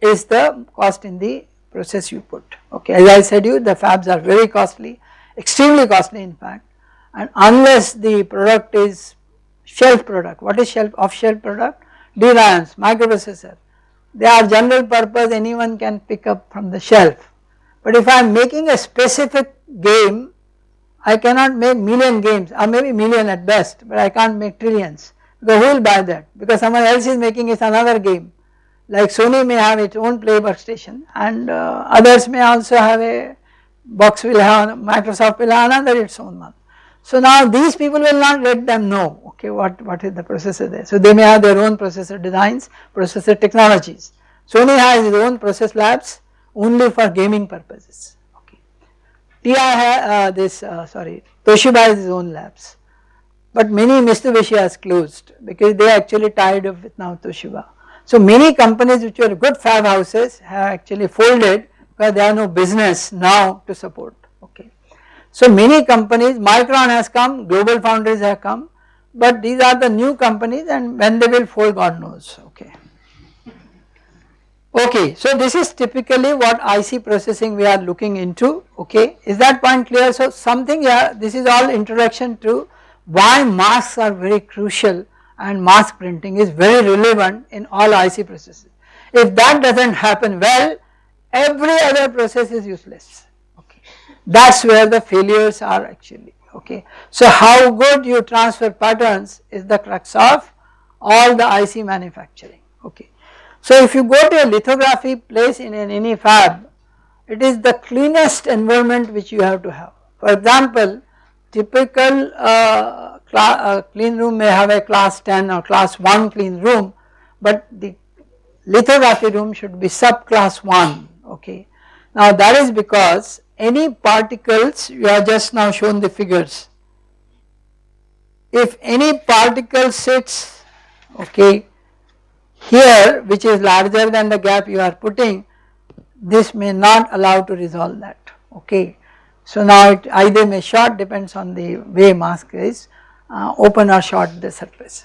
is the cost in the process you put okay? As I said you the fabs are very costly extremely costly in fact. And unless the product is shelf product. What is shelf off shelf product? DRAMs microprocessor. They are general purpose anyone can pick up from the shelf. But if I am making a specific game I cannot make million games or maybe million at best but I can't make trillions. Because who will buy that? Because someone else is making it another game. Like Sony may have its own play workstation and uh, others may also have a box will have Microsoft will have another its own one. So now these people will not let them know okay what, what is the processor there. So they may have their own processor designs, processor technologies. Sony has its own process labs only for gaming purposes. Okay. TI has uh, this uh, sorry Toshiba has its own labs, but many Mitsubishi has closed because they are actually tied up with now Toshiba. So many companies which were good fab houses have actually folded because they have no business now to support okay. So many companies Micron has come, Global Foundries have come but these are the new companies and when they will fold God knows okay. Okay, so this is typically what IC processing we are looking into okay is that point clear so something yeah this is all introduction to why masks are very crucial and mask printing is very relevant in all IC processes. If that does not happen well every other process is useless that is where the failures are actually okay. So how good you transfer patterns is the crux of all the IC manufacturing okay. So if you go to a lithography place in an any fab it is the cleanest environment which you have to have. For example typical uh, uh, clean room may have a class 10 or class 1 clean room but the lithography room should be sub class 1 okay. Now that is because any particles you have just now shown the figures if any particle sits okay here which is larger than the gap you are putting this may not allow to resolve that okay. So now it either may short depends on the way mask is uh, open or short the surface.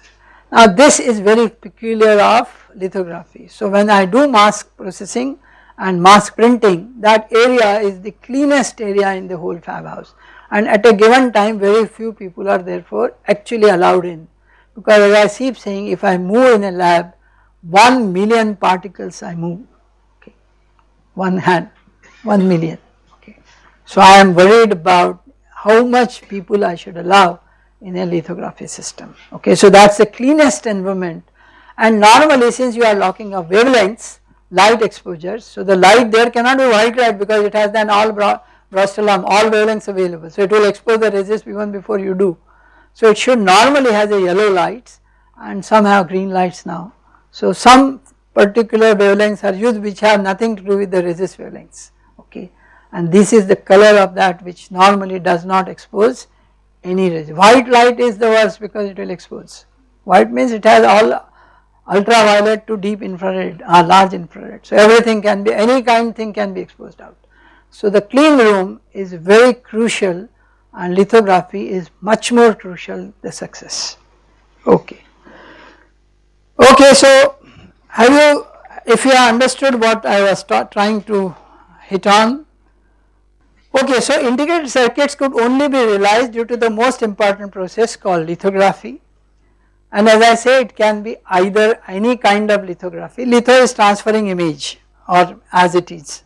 Now this is very peculiar of lithography. So when I do mask processing and mask printing that area is the cleanest area in the whole fab house. And at a given time very few people are therefore actually allowed in. Because as I keep saying if I move in a lab 1 million particles I move. Okay. One hand. 1 million. Okay. So I am worried about how much people I should allow in a lithography system. Okay. So that is the cleanest environment. And normally since you are locking of wavelengths light exposures. So the light there cannot be white light because it has then all Brostolom all wavelengths available. So it will expose the resist even before you do. So it should normally has a yellow lights and some have green lights now. So some particular wavelengths are used which have nothing to do with the resist wavelengths okay and this is the color of that which normally does not expose any resist. White light is the worst because it will expose. White means it has all ultraviolet to deep infrared or uh, large infrared. So everything can be any kind thing can be exposed out. So the clean room is very crucial and lithography is much more crucial the success. Okay. Okay so have you if you understood what I was trying to hit on Okay, so integrated circuits could only be realized due to the most important process called lithography and as I say it can be either any kind of lithography, litho is transferring image or as it is.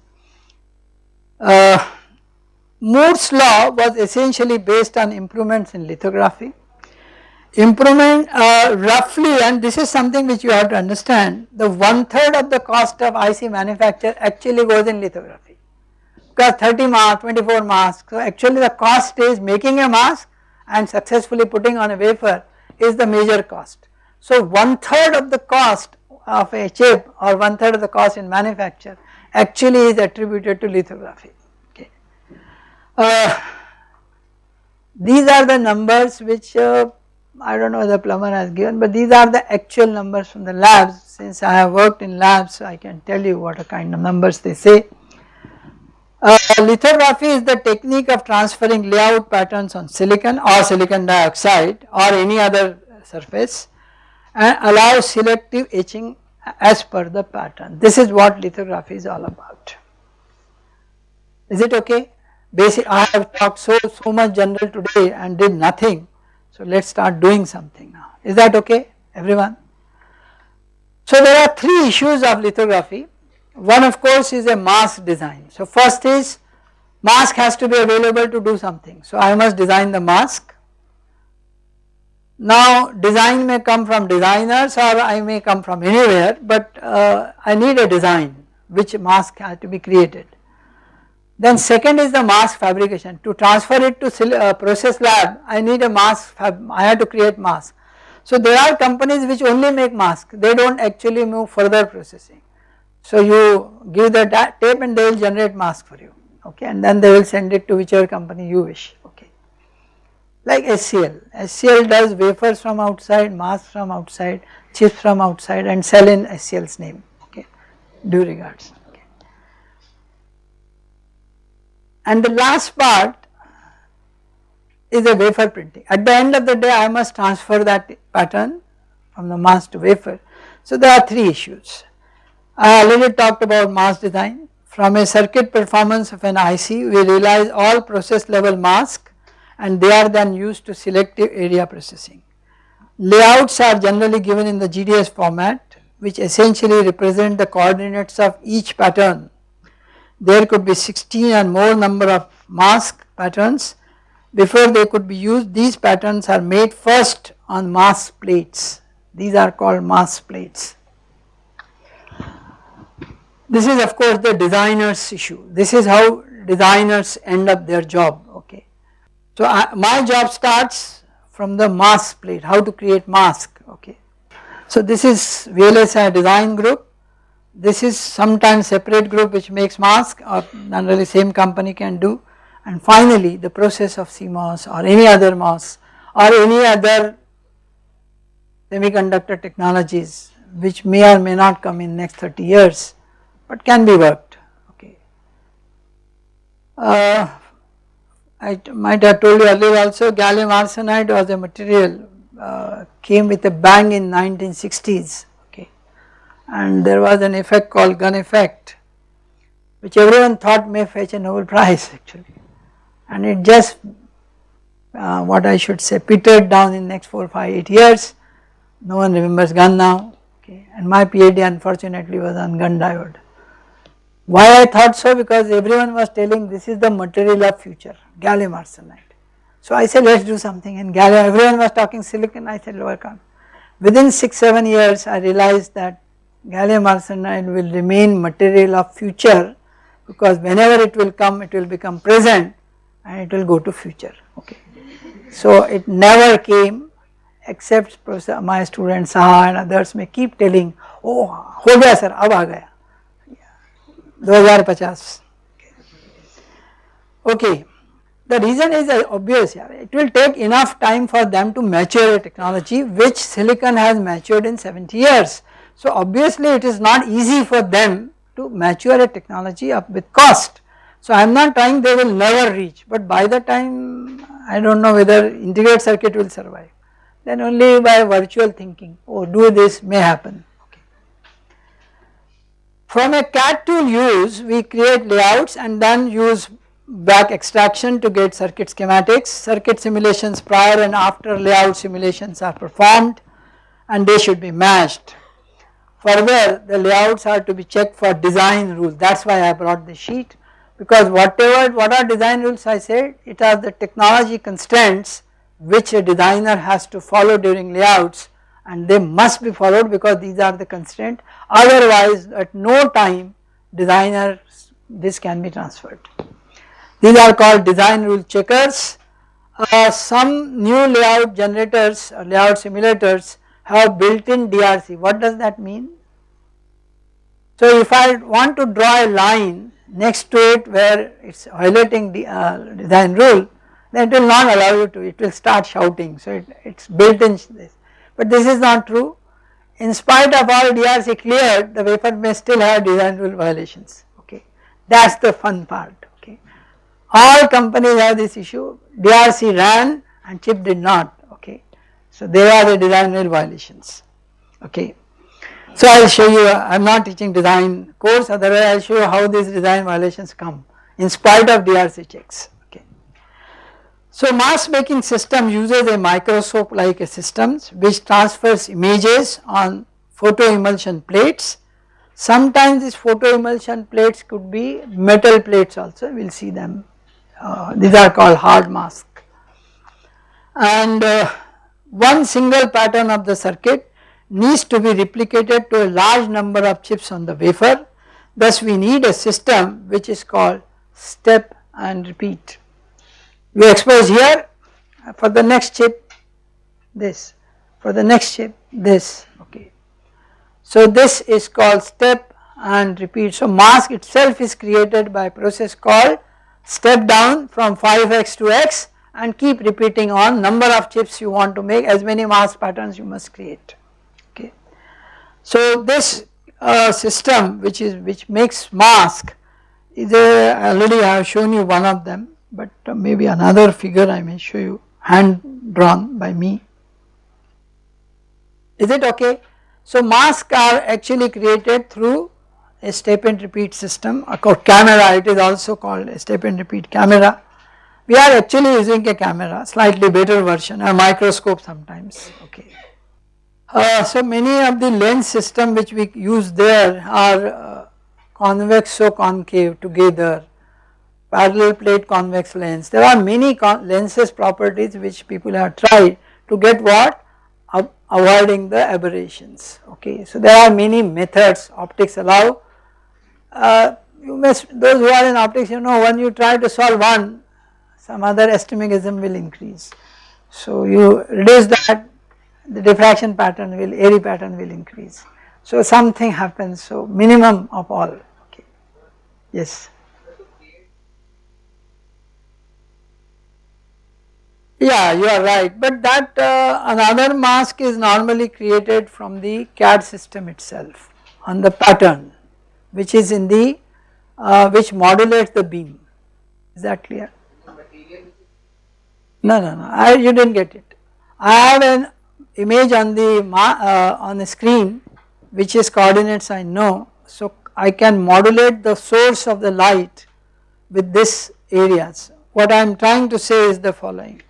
Uh, Moore's law was essentially based on improvements in lithography. Improvement uh, roughly and this is something which you have to understand the one third of the cost of IC manufacture actually goes in lithography because 30 masks, 24 masks. So actually the cost is making a mask and successfully putting on a wafer is the major cost. So one third of the cost of a chip or one third of the cost in manufacture actually is attributed to lithography okay. Uh, these are the numbers which uh, I do not know the Plummer has given but these are the actual numbers from the labs since I have worked in labs I can tell you what kind of numbers they say. Uh, lithography is the technique of transferring layout patterns on silicon or silicon dioxide or any other surface and allows selective etching as per the pattern. This is what lithography is all about. Is it okay? Basic, I have talked so, so much general today and did nothing. So let us start doing something now. Is that okay everyone? So there are three issues of lithography. One of course is a mask design. So first is mask has to be available to do something. So I must design the mask. Now design may come from designers or I may come from anywhere but uh, I need a design which mask has to be created. Then second is the mask fabrication to transfer it to uh, process lab I need a mask I have to create mask. So there are companies which only make mask they do not actually move further processing. So you give the tape and they will generate mask for you okay and then they will send it to whichever company you wish okay. Like SCL, SCL does wafers from outside, masks from outside, chips from outside and sell in SCL's name okay due regards okay. And the last part is a wafer printing. At the end of the day I must transfer that pattern from the mask to wafer. So there are three issues. I already talked about mask design. From a circuit performance of an IC we realize all process level mask and they are then used to selective area processing. Layouts are generally given in the GDS format which essentially represent the coordinates of each pattern. There could be 16 and more number of mask patterns before they could be used these patterns are made first on mask plates these are called mask plates. This is of course the designer's issue this is how designers end up their job okay. So I, my job starts from the mask plate how to create mask okay. So this is VLSI design group this is sometimes separate group which makes mask or generally same company can do and finally the process of CMOS or any other MOS or any other semiconductor technologies which may or may not come in next 30 years but can be worked okay. Uh, I might have told you earlier also gallium arsenide was a material uh, came with a bang in 1960s okay and there was an effect called Gunn effect which everyone thought may fetch a Nobel Prize [LAUGHS] actually and it just uh, what I should say petered down in next 4, 5, 8 years. No one remembers Gunn now okay and my PhD unfortunately was on Gunn diode. Why I thought so because everyone was telling this is the material of future gallium arsenide. So I said let us do something and gallium everyone was talking silicon I said work on. Within 6 7 years I realized that gallium arsenide will remain material of future because whenever it will come it will become present and it will go to future okay. So it never came except my student Saha and others may keep telling oh ho gaya sir ab aa gaya 2050. Okay. The reason is uh, obvious here it will take enough time for them to mature a technology which silicon has matured in 70 years. So obviously it is not easy for them to mature a technology up with cost. So I am not trying they will never reach but by the time I do not know whether integrated circuit will survive. Then only by virtual thinking oh do this may happen. From a CAD tool use we create layouts and then use back extraction to get circuit schematics, circuit simulations prior and after layout simulations are performed and they should be matched. Further the layouts are to be checked for design rules. That is why I brought the sheet. Because whatever what are design rules? I said it are the technology constraints which a designer has to follow during layouts and they must be followed because these are the constraint otherwise at no time designer this can be transferred. These are called design rule checkers. Uh, some new layout generators or layout simulators have built in DRC. What does that mean? So if I want to draw a line next to it where it is violating the uh, design rule then it will not allow you to it will start shouting so it is built in this but this is not true. In spite of all DRC cleared the wafer may still have design rule violations. Okay. That is the fun part. Okay. All companies have this issue. DRC ran and chip did not. Okay. So there are the design rule violations. Okay. So I will show you I am not teaching design course. Otherwise I will show you how these design violations come in spite of DRC checks. So mask making system uses a microscope like a systems which transfers images on photo emulsion plates. Sometimes these photo emulsion plates could be metal plates also we will see them uh, these are called hard mask and uh, one single pattern of the circuit needs to be replicated to a large number of chips on the wafer thus we need a system which is called step and repeat. We expose here for the next chip this for the next chip this okay. So this is called step and repeat. So mask itself is created by process called step down from 5x to x and keep repeating on number of chips you want to make as many mask patterns you must create okay. So this uh, system which is which makes mask is a already I have shown you one of them but uh, maybe another figure I may show you hand drawn by me. Is it okay? So masks are actually created through a step and repeat system a camera it is also called a step and repeat camera. We are actually using a camera slightly better version a microscope sometimes okay. Uh, so many of the lens system which we use there are uh, convex so concave together parallel plate convex lens there are many lenses properties which people have tried to get what avoiding the aberrations okay. So there are many methods optics allow uh, you must those who are in optics you know when you try to solve one some other astigmatism will increase. So you reduce that the diffraction pattern will Airy pattern will increase. So something happens so minimum of all okay yes. Yeah you are right but that uh, another mask is normally created from the CAD system itself on the pattern which is in the uh, which modulates the beam is that clear? No no no I you did not get it. I have an image on the uh, on the screen which is coordinates I know so I can modulate the source of the light with this areas. What I am trying to say is the following.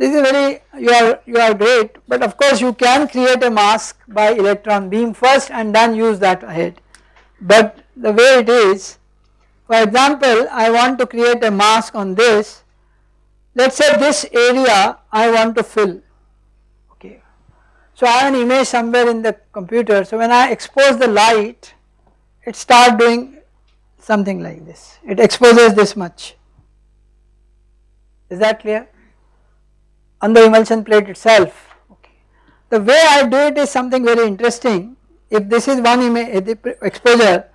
This is very you are you are great but of course you can create a mask by electron beam first and then use that ahead. But the way it is for example I want to create a mask on this. Let us say this area I want to fill. Okay. So I have an image somewhere in the computer. So when I expose the light it start doing something like this. It exposes this much. Is that clear on the emulsion plate itself. Okay. The way I do it is something very interesting. If this is one image exposure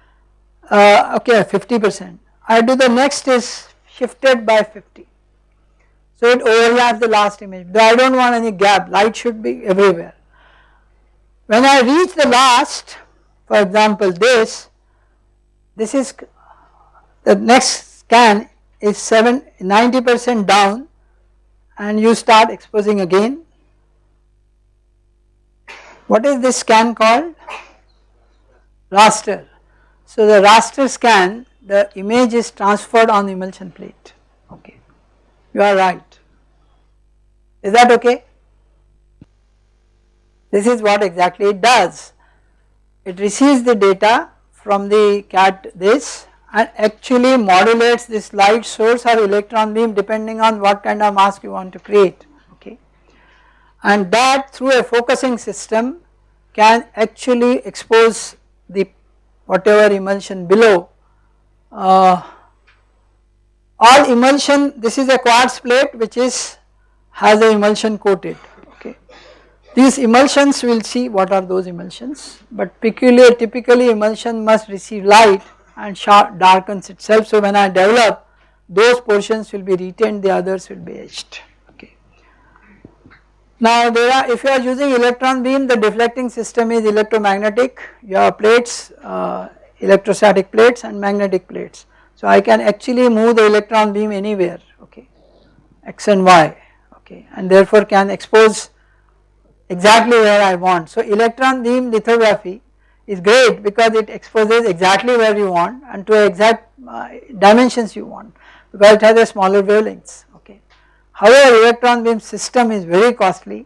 uh, okay 50 percent. I do the next is shifted by 50 so it overlaps the last image, though I do not want any gap, light should be everywhere. When I reach the last, for example this, this is the next scan is 7 90 percent down and you start exposing again. What is this scan called? Raster. So the raster scan the image is transferred on the emulsion plate okay you are right. Is that okay? This is what exactly it does. It receives the data from the CAD this and actually modulates this light source or electron beam depending on what kind of mask you want to create okay. And that through a focusing system can actually expose the whatever emulsion below uh, all emulsion this is a quartz plate which is has a emulsion coated okay. These emulsions we will see what are those emulsions but peculiar typically emulsion must receive light and darkens itself. So when I develop those portions will be retained the others will be etched. Okay. Now there are if you are using electron beam the deflecting system is electromagnetic. You have plates uh, electrostatic plates and magnetic plates. So I can actually move the electron beam anywhere. Okay. X and y. Okay. And therefore can expose exactly where I want. So electron beam lithography is great because it exposes exactly where you want and to exact uh, dimensions you want because it has a smaller wavelengths okay. However electron beam system is very costly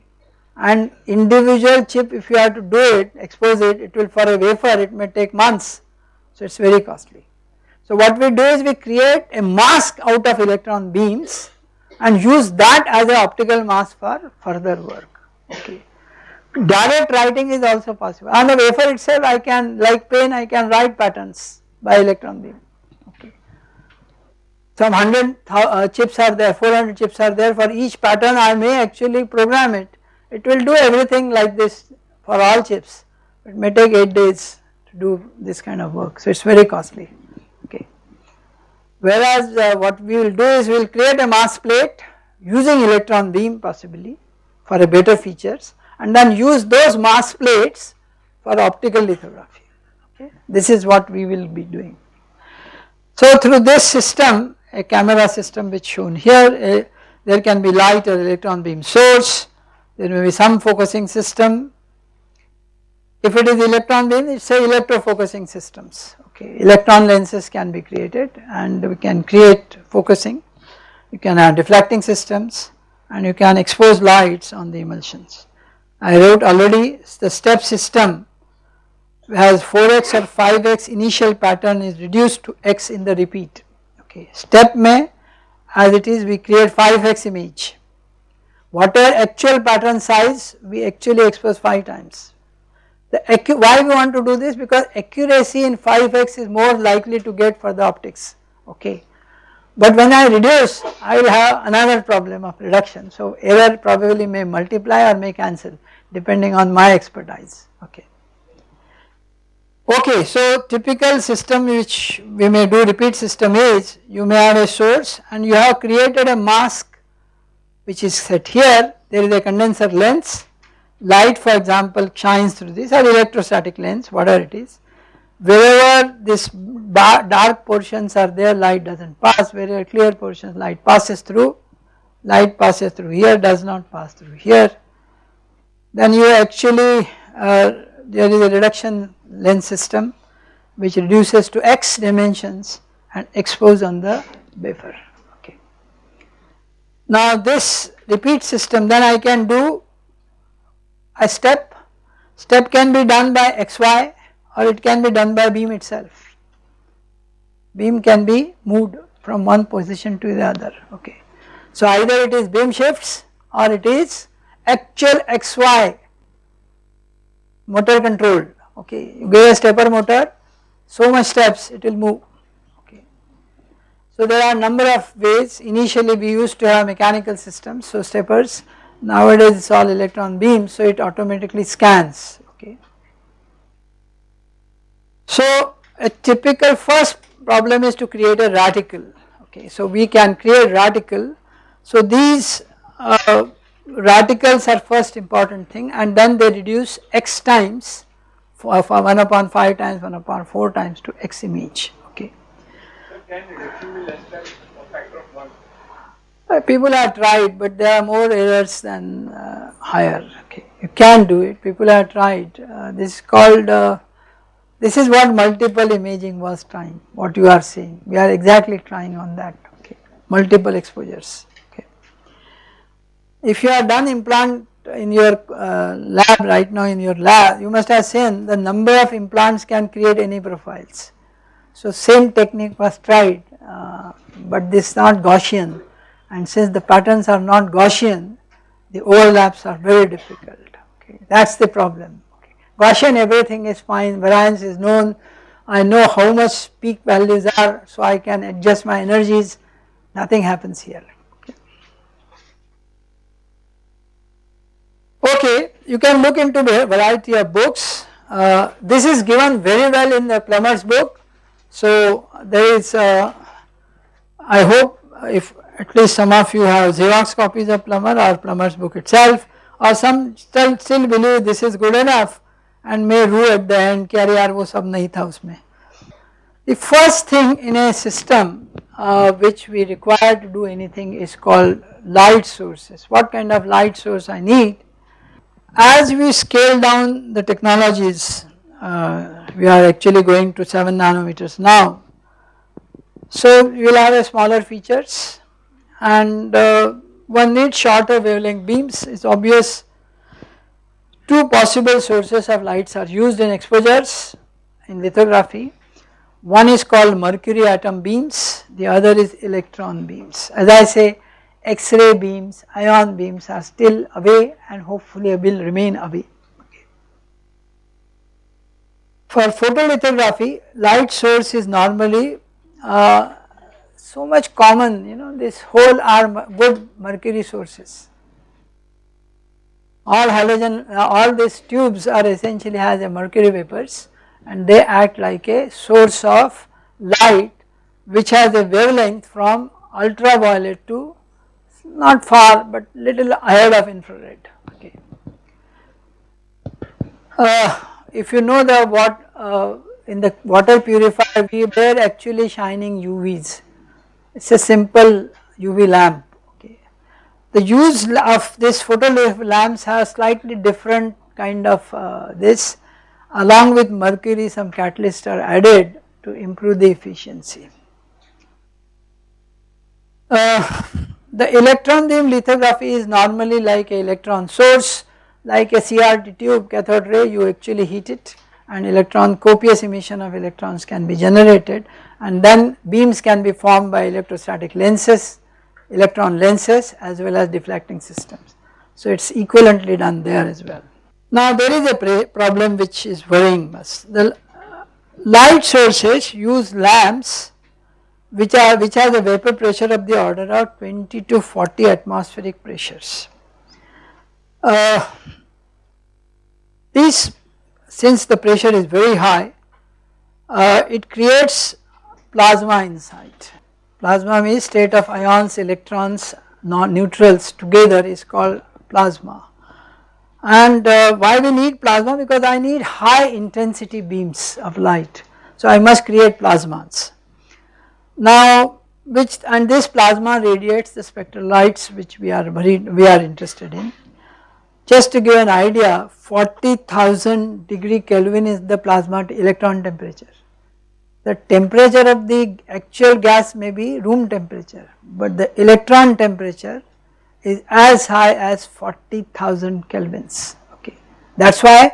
and individual chip if you have to do it expose it it will for a wafer it may take months so it is very costly. So what we do is we create a mask out of electron beams and use that as an optical mask for further work okay. Direct writing is also possible. On the wafer itself I can like pen I can write patterns by electron beam. Okay. Some 100 uh, chips are there 400 chips are there. For each pattern I may actually program it. It will do everything like this for all chips. It may take 8 days to do this kind of work. So it is very costly. Okay. Whereas uh, what we will do is we will create a mask plate using electron beam possibly for a better features and then use those mask plates for optical lithography okay. This is what we will be doing. So through this system a camera system which shown here a, there can be light or electron beam source there may be some focusing system if it is electron beam it is say electrofocusing systems okay electron lenses can be created and we can create focusing you can have deflecting systems and you can expose lights on the emulsions. I wrote already the step system has 4x or 5x initial pattern is reduced to x in the repeat. Okay. Step may as it is we create 5x image. Whatever actual pattern size? We actually expose 5 times. The why we want to do this? Because accuracy in 5x is more likely to get for the optics. Okay. But when I reduce I will have another problem of reduction. So error probably may multiply or may cancel depending on my expertise. Okay. Okay so typical system which we may do repeat system is you may have a source and you have created a mask which is set here. There is a condenser lens. Light for example shines through this or electrostatic lens whatever it is wherever this dark portions are there light does not pass. Wherever clear portions light passes through. Light passes through here does not pass through here. Then you actually uh, there is a reduction lens system which reduces to x dimensions and expose on the wafer. Okay. Now this repeat system then I can do a step, step can be done by xy or it can be done by beam itself. Beam can be moved from one position to the other okay. So either it is beam shifts or it is actual xy motor controlled okay. You give a stepper motor so much steps it will move okay. So there are number of ways initially we used to have mechanical systems so steppers Nowadays it is all electron beam so it automatically scans. So a typical first problem is to create a reticle okay. So we can create reticle so these uh, reticles are first important thing and then they reduce x times for, for 1 upon 5 times 1 upon 4 times to x image okay. can reduction be less than a factor of 1? Uh, people have tried but there are more errors than uh, higher okay you can do it people have tried uh, this is called uh, this is what multiple imaging was trying what you are seeing we are exactly trying on that okay multiple exposures okay. If you have done implant in your uh, lab right now in your lab you must have seen the number of implants can create any profiles. So same technique was tried uh, but this is not Gaussian and since the patterns are not Gaussian the overlaps are very difficult okay that is the problem. Gaussian everything is fine. Variance is known. I know how much peak values are so I can adjust my energies. Nothing happens here. Okay. okay you can look into a variety of books. Uh, this is given very well in the Plummer's book. So there is uh, I hope if at least some of you have Xerox copies of Plummer or Plummer's book itself or some still, still believe this is good enough and may rue at the end kya wo sab nahi tha usme. The first thing in a system uh, which we require to do anything is called light sources. What kind of light source I need? As we scale down the technologies, uh, we are actually going to 7 nanometers now. So you will have a smaller features and uh, one needs shorter wavelength beams, it is obvious two possible sources of lights are used in exposures in lithography. One is called mercury atom beams the other is electron beams. As I say x-ray beams ion beams are still away and hopefully will remain away. For photolithography light source is normally uh, so much common you know this whole are good mercury sources all halogen uh, all these tubes are essentially has a mercury vapors and they act like a source of light which has a wavelength from ultraviolet to not far but little ahead of infrared okay. Uh, if you know the what uh, in the water purifier we were actually shining UVs it is a simple UV lamp. The use of this photo lamps has slightly different kind of uh, this along with mercury some catalysts are added to improve the efficiency. Uh, the electron beam lithography is normally like a electron source like a CRT tube cathode ray you actually heat it and electron copious emission of electrons can be generated and then beams can be formed by electrostatic lenses, electron lenses as well as deflecting systems. So it is equivalently done there as well. Now there is a problem which is worrying us. The light sources use lamps which are which has a vapor pressure of the order of 20 to 40 atmospheric pressures. Uh, since the pressure is very high uh, it creates plasma inside. Plasma means state of ions, electrons, non-neutrals together is called plasma. And uh, why we need plasma? Because I need high intensity beams of light. So I must create plasmas. Now which and this plasma radiates the spectral lights which we are very we are interested in. Just to give an idea 40,000 degree Kelvin is the plasma electron temperature the temperature of the actual gas may be room temperature but the electron temperature is as high as 40,000 kelvins okay. That is why it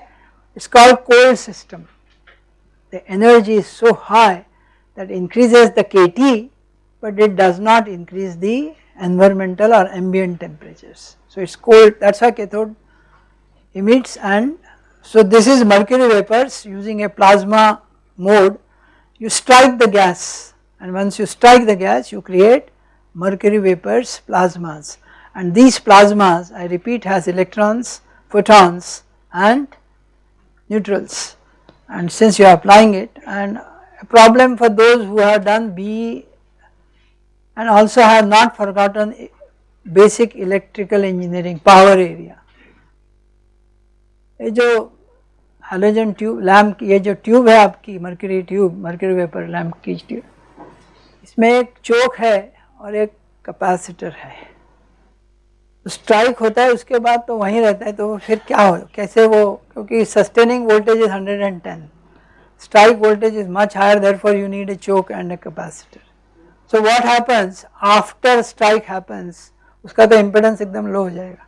is called cold system. The energy is so high that increases the KT but it does not increase the environmental or ambient temperatures. So it is cold that is why cathode emits and so this is mercury vapors using a plasma mode you strike the gas and once you strike the gas you create mercury vapors plasmas and these plasmas I repeat has electrons, photons and neutrals and since you are applying it and a problem for those who have done B and also have not forgotten basic electrical engineering power area. Halogen tube lamp ये जो tube है आपकी mercury tube mercury vapour lamp की tube इसमें एक चोक है और एक कैपेसिटर है। तो स्ट्राइक होता है, उसके बाद तो वहीं रहता है तो फिर क्या हो, कैसे वो, क्योंकि sustaining voltage is 110 strike voltage is much higher therefore you need a choke and a capacitor so what happens after strike happens उसका तो इम्पिडेंस एकदम लो हो जाएगा।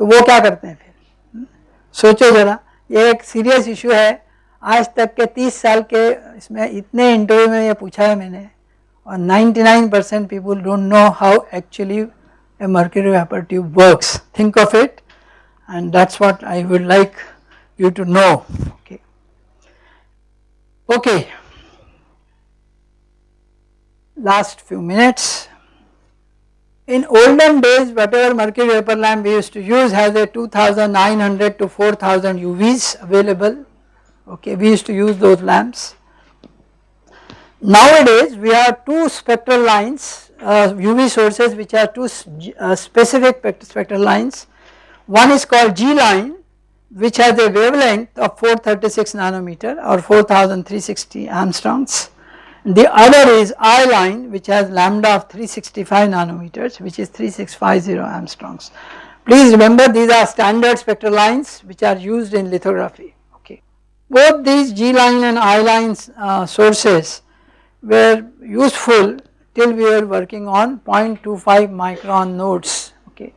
तो वो क्या करते हैं फिर? सोचो जरा। एक सीरियस इशू है। आज तक के 30 साल के इसमें इतने इंटरव्यू में ये पूछा है मैंने और 99 percent people don't know how actually a mercury vapour tube works think of it and that's what I would like you to know okay okay last few minutes in olden days whatever mercury vapor lamp we used to use has a 2900 to 4000 UVs available. Okay we used to use those lamps. Nowadays we have two spectral lines uh, UV sources which are two uh, specific spectral lines. One is called G line which has a wavelength of 436 nanometer or 4360 angstroms the other is I line which has lambda of 365 nanometers which is 3650 angstroms. Please remember these are standard spectral lines which are used in lithography okay. Both these G line and I line uh, sources were useful till we were working on 0.25 micron nodes okay.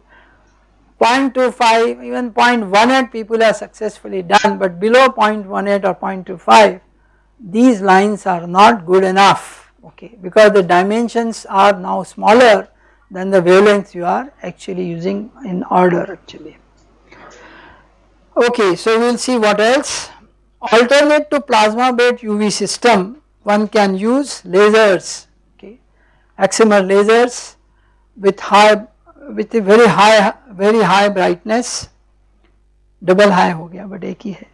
0.25 even 0.18 people have successfully done but below 0.18 or 0.25 these lines are not good enough okay because the dimensions are now smaller than the wavelengths you are actually using in order actually. Okay, so we will see what else. Alternate to plasma based UV system one can use lasers okay excimer lasers with high with a very high very high brightness double high हो गया but एक ही है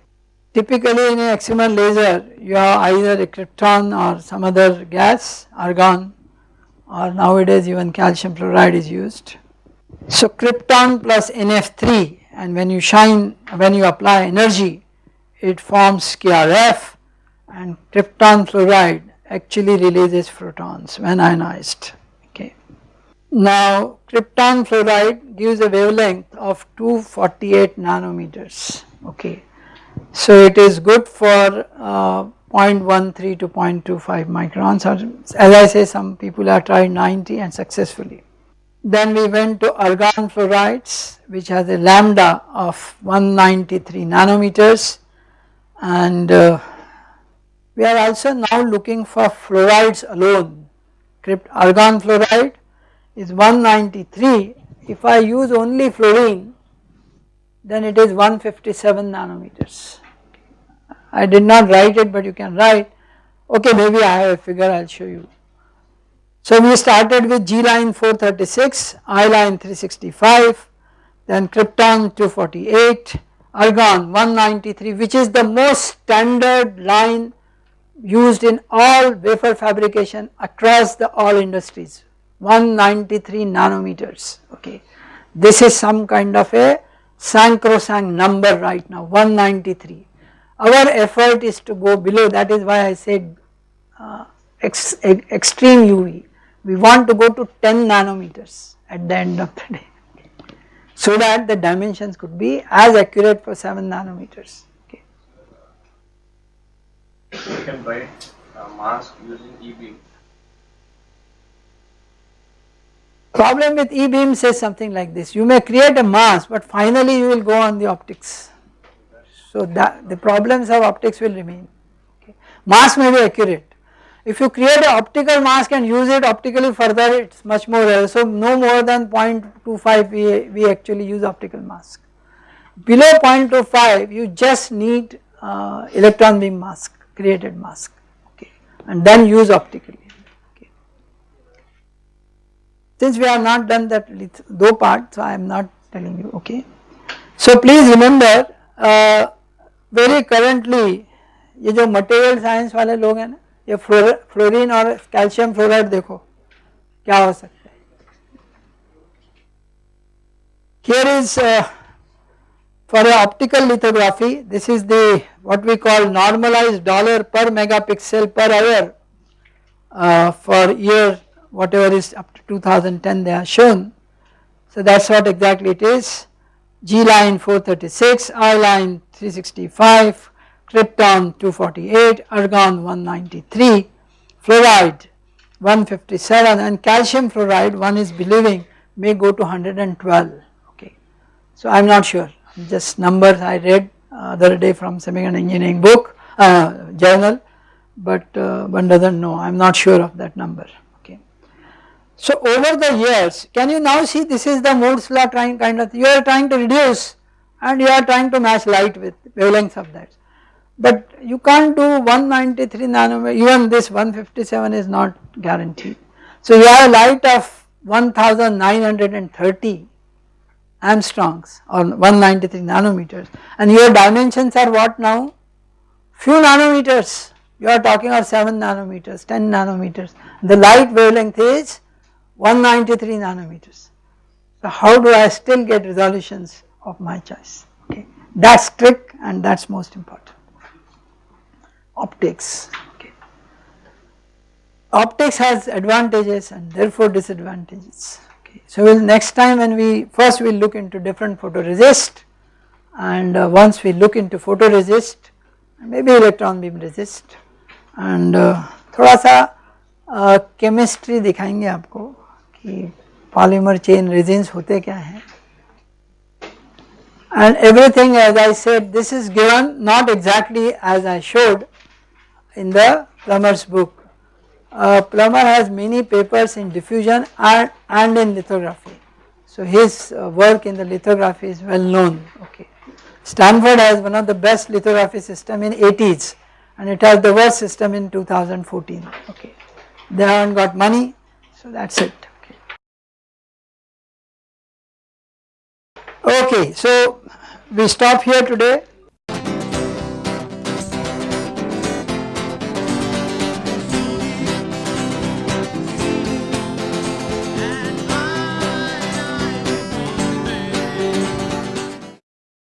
typically in a excimer laser you have either a krypton or some other gas argon or nowadays even calcium fluoride is used. So krypton plus NF3 and when you shine when you apply energy it forms KRF and krypton fluoride actually releases photons when ionized. Now krypton fluoride gives a wavelength of 248 nanometers okay. So it is good for uh, 0.13 to 0.25 microns or as I say some people have tried 90 and successfully. Then we went to argon fluorides which has a lambda of 193 nanometers and uh, we are also now looking for fluorides alone. Crypt argon fluoride is 193 if I use only fluorine then it is 157 nanometers. I did not write it but you can write okay maybe I have a figure I will show you. So we started with G line 436, I line 365 then krypton 248, argon 193 which is the most standard line used in all wafer fabrication across the all industries 193 nanometers okay. This is some kind of a sacrosanct number right now 193 our effort is to go below that is why I said uh, ex, extreme UV. We want to go to 10 nanometers at the end of the day [LAUGHS] so that the dimensions could be as accurate for 7 nanometers. Okay. You can write a mask using E-beam. Problem with E-beam says something like this, you may create a mask but finally you will go on the optics so that the problems of optics will remain. Okay. Mask may be accurate. If you create an optical mask and use it optically further it is much more rare. So no more than 0.25 we, we actually use optical mask. Below 0.25 you just need uh, electron beam mask created mask okay and then use optically. Okay. Since we have not done that though part so I am not telling you okay. So please remember uh, very currently ये जो material science वाले लोग हैं ना ये fluorine और calcium fluoride देखो क्या हो सकता है here is uh, for a optical lithography this is the what we call normalized dollar per megapixel per hour uh, for year whatever is up to 2010 they are shown. So that is what exactly it is. G line 436, I line 365, krypton 248, argon 193, fluoride 157 and calcium fluoride one is believing may go to 112 okay. So I am not sure. Just numbers I read uh, other day from semiconductor engineering book uh, journal but uh, one does not know. I am not sure of that number. So over the years can you now see this is the Moore's law trying kind of you are trying to reduce and you are trying to match light with wavelengths of that. But you can't do 193 nanometer even this 157 is not guaranteed. So you have a light of 1930 angstroms or 193 nanometers. And your dimensions are what now? Few nanometers. You are talking of 7 nanometers 10 nanometers. The light wavelength is 193 nanometers. So how do I still get resolutions of my choice okay that is trick and that is most important. Optics okay. Optics has advantages and therefore disadvantages okay. So we'll next time when we first we will look into different photoresist and uh, once we look into photoresist maybe electron beam resist and uh, थोड़ा सा chemistry uh, दिखाएंगे आपको polymer chain resins होते क्या हैं and everything as I said this is given not exactly as I showed in the Plummer's book. Plummer has many papers in diffusion and, and in lithography. So his uh, work in the lithography is well known. Okay. Stanford has one of the best lithography system in 80s and it has the worst system in 2014. Okay. They haven't got money so that's it. Okay, so we stop here today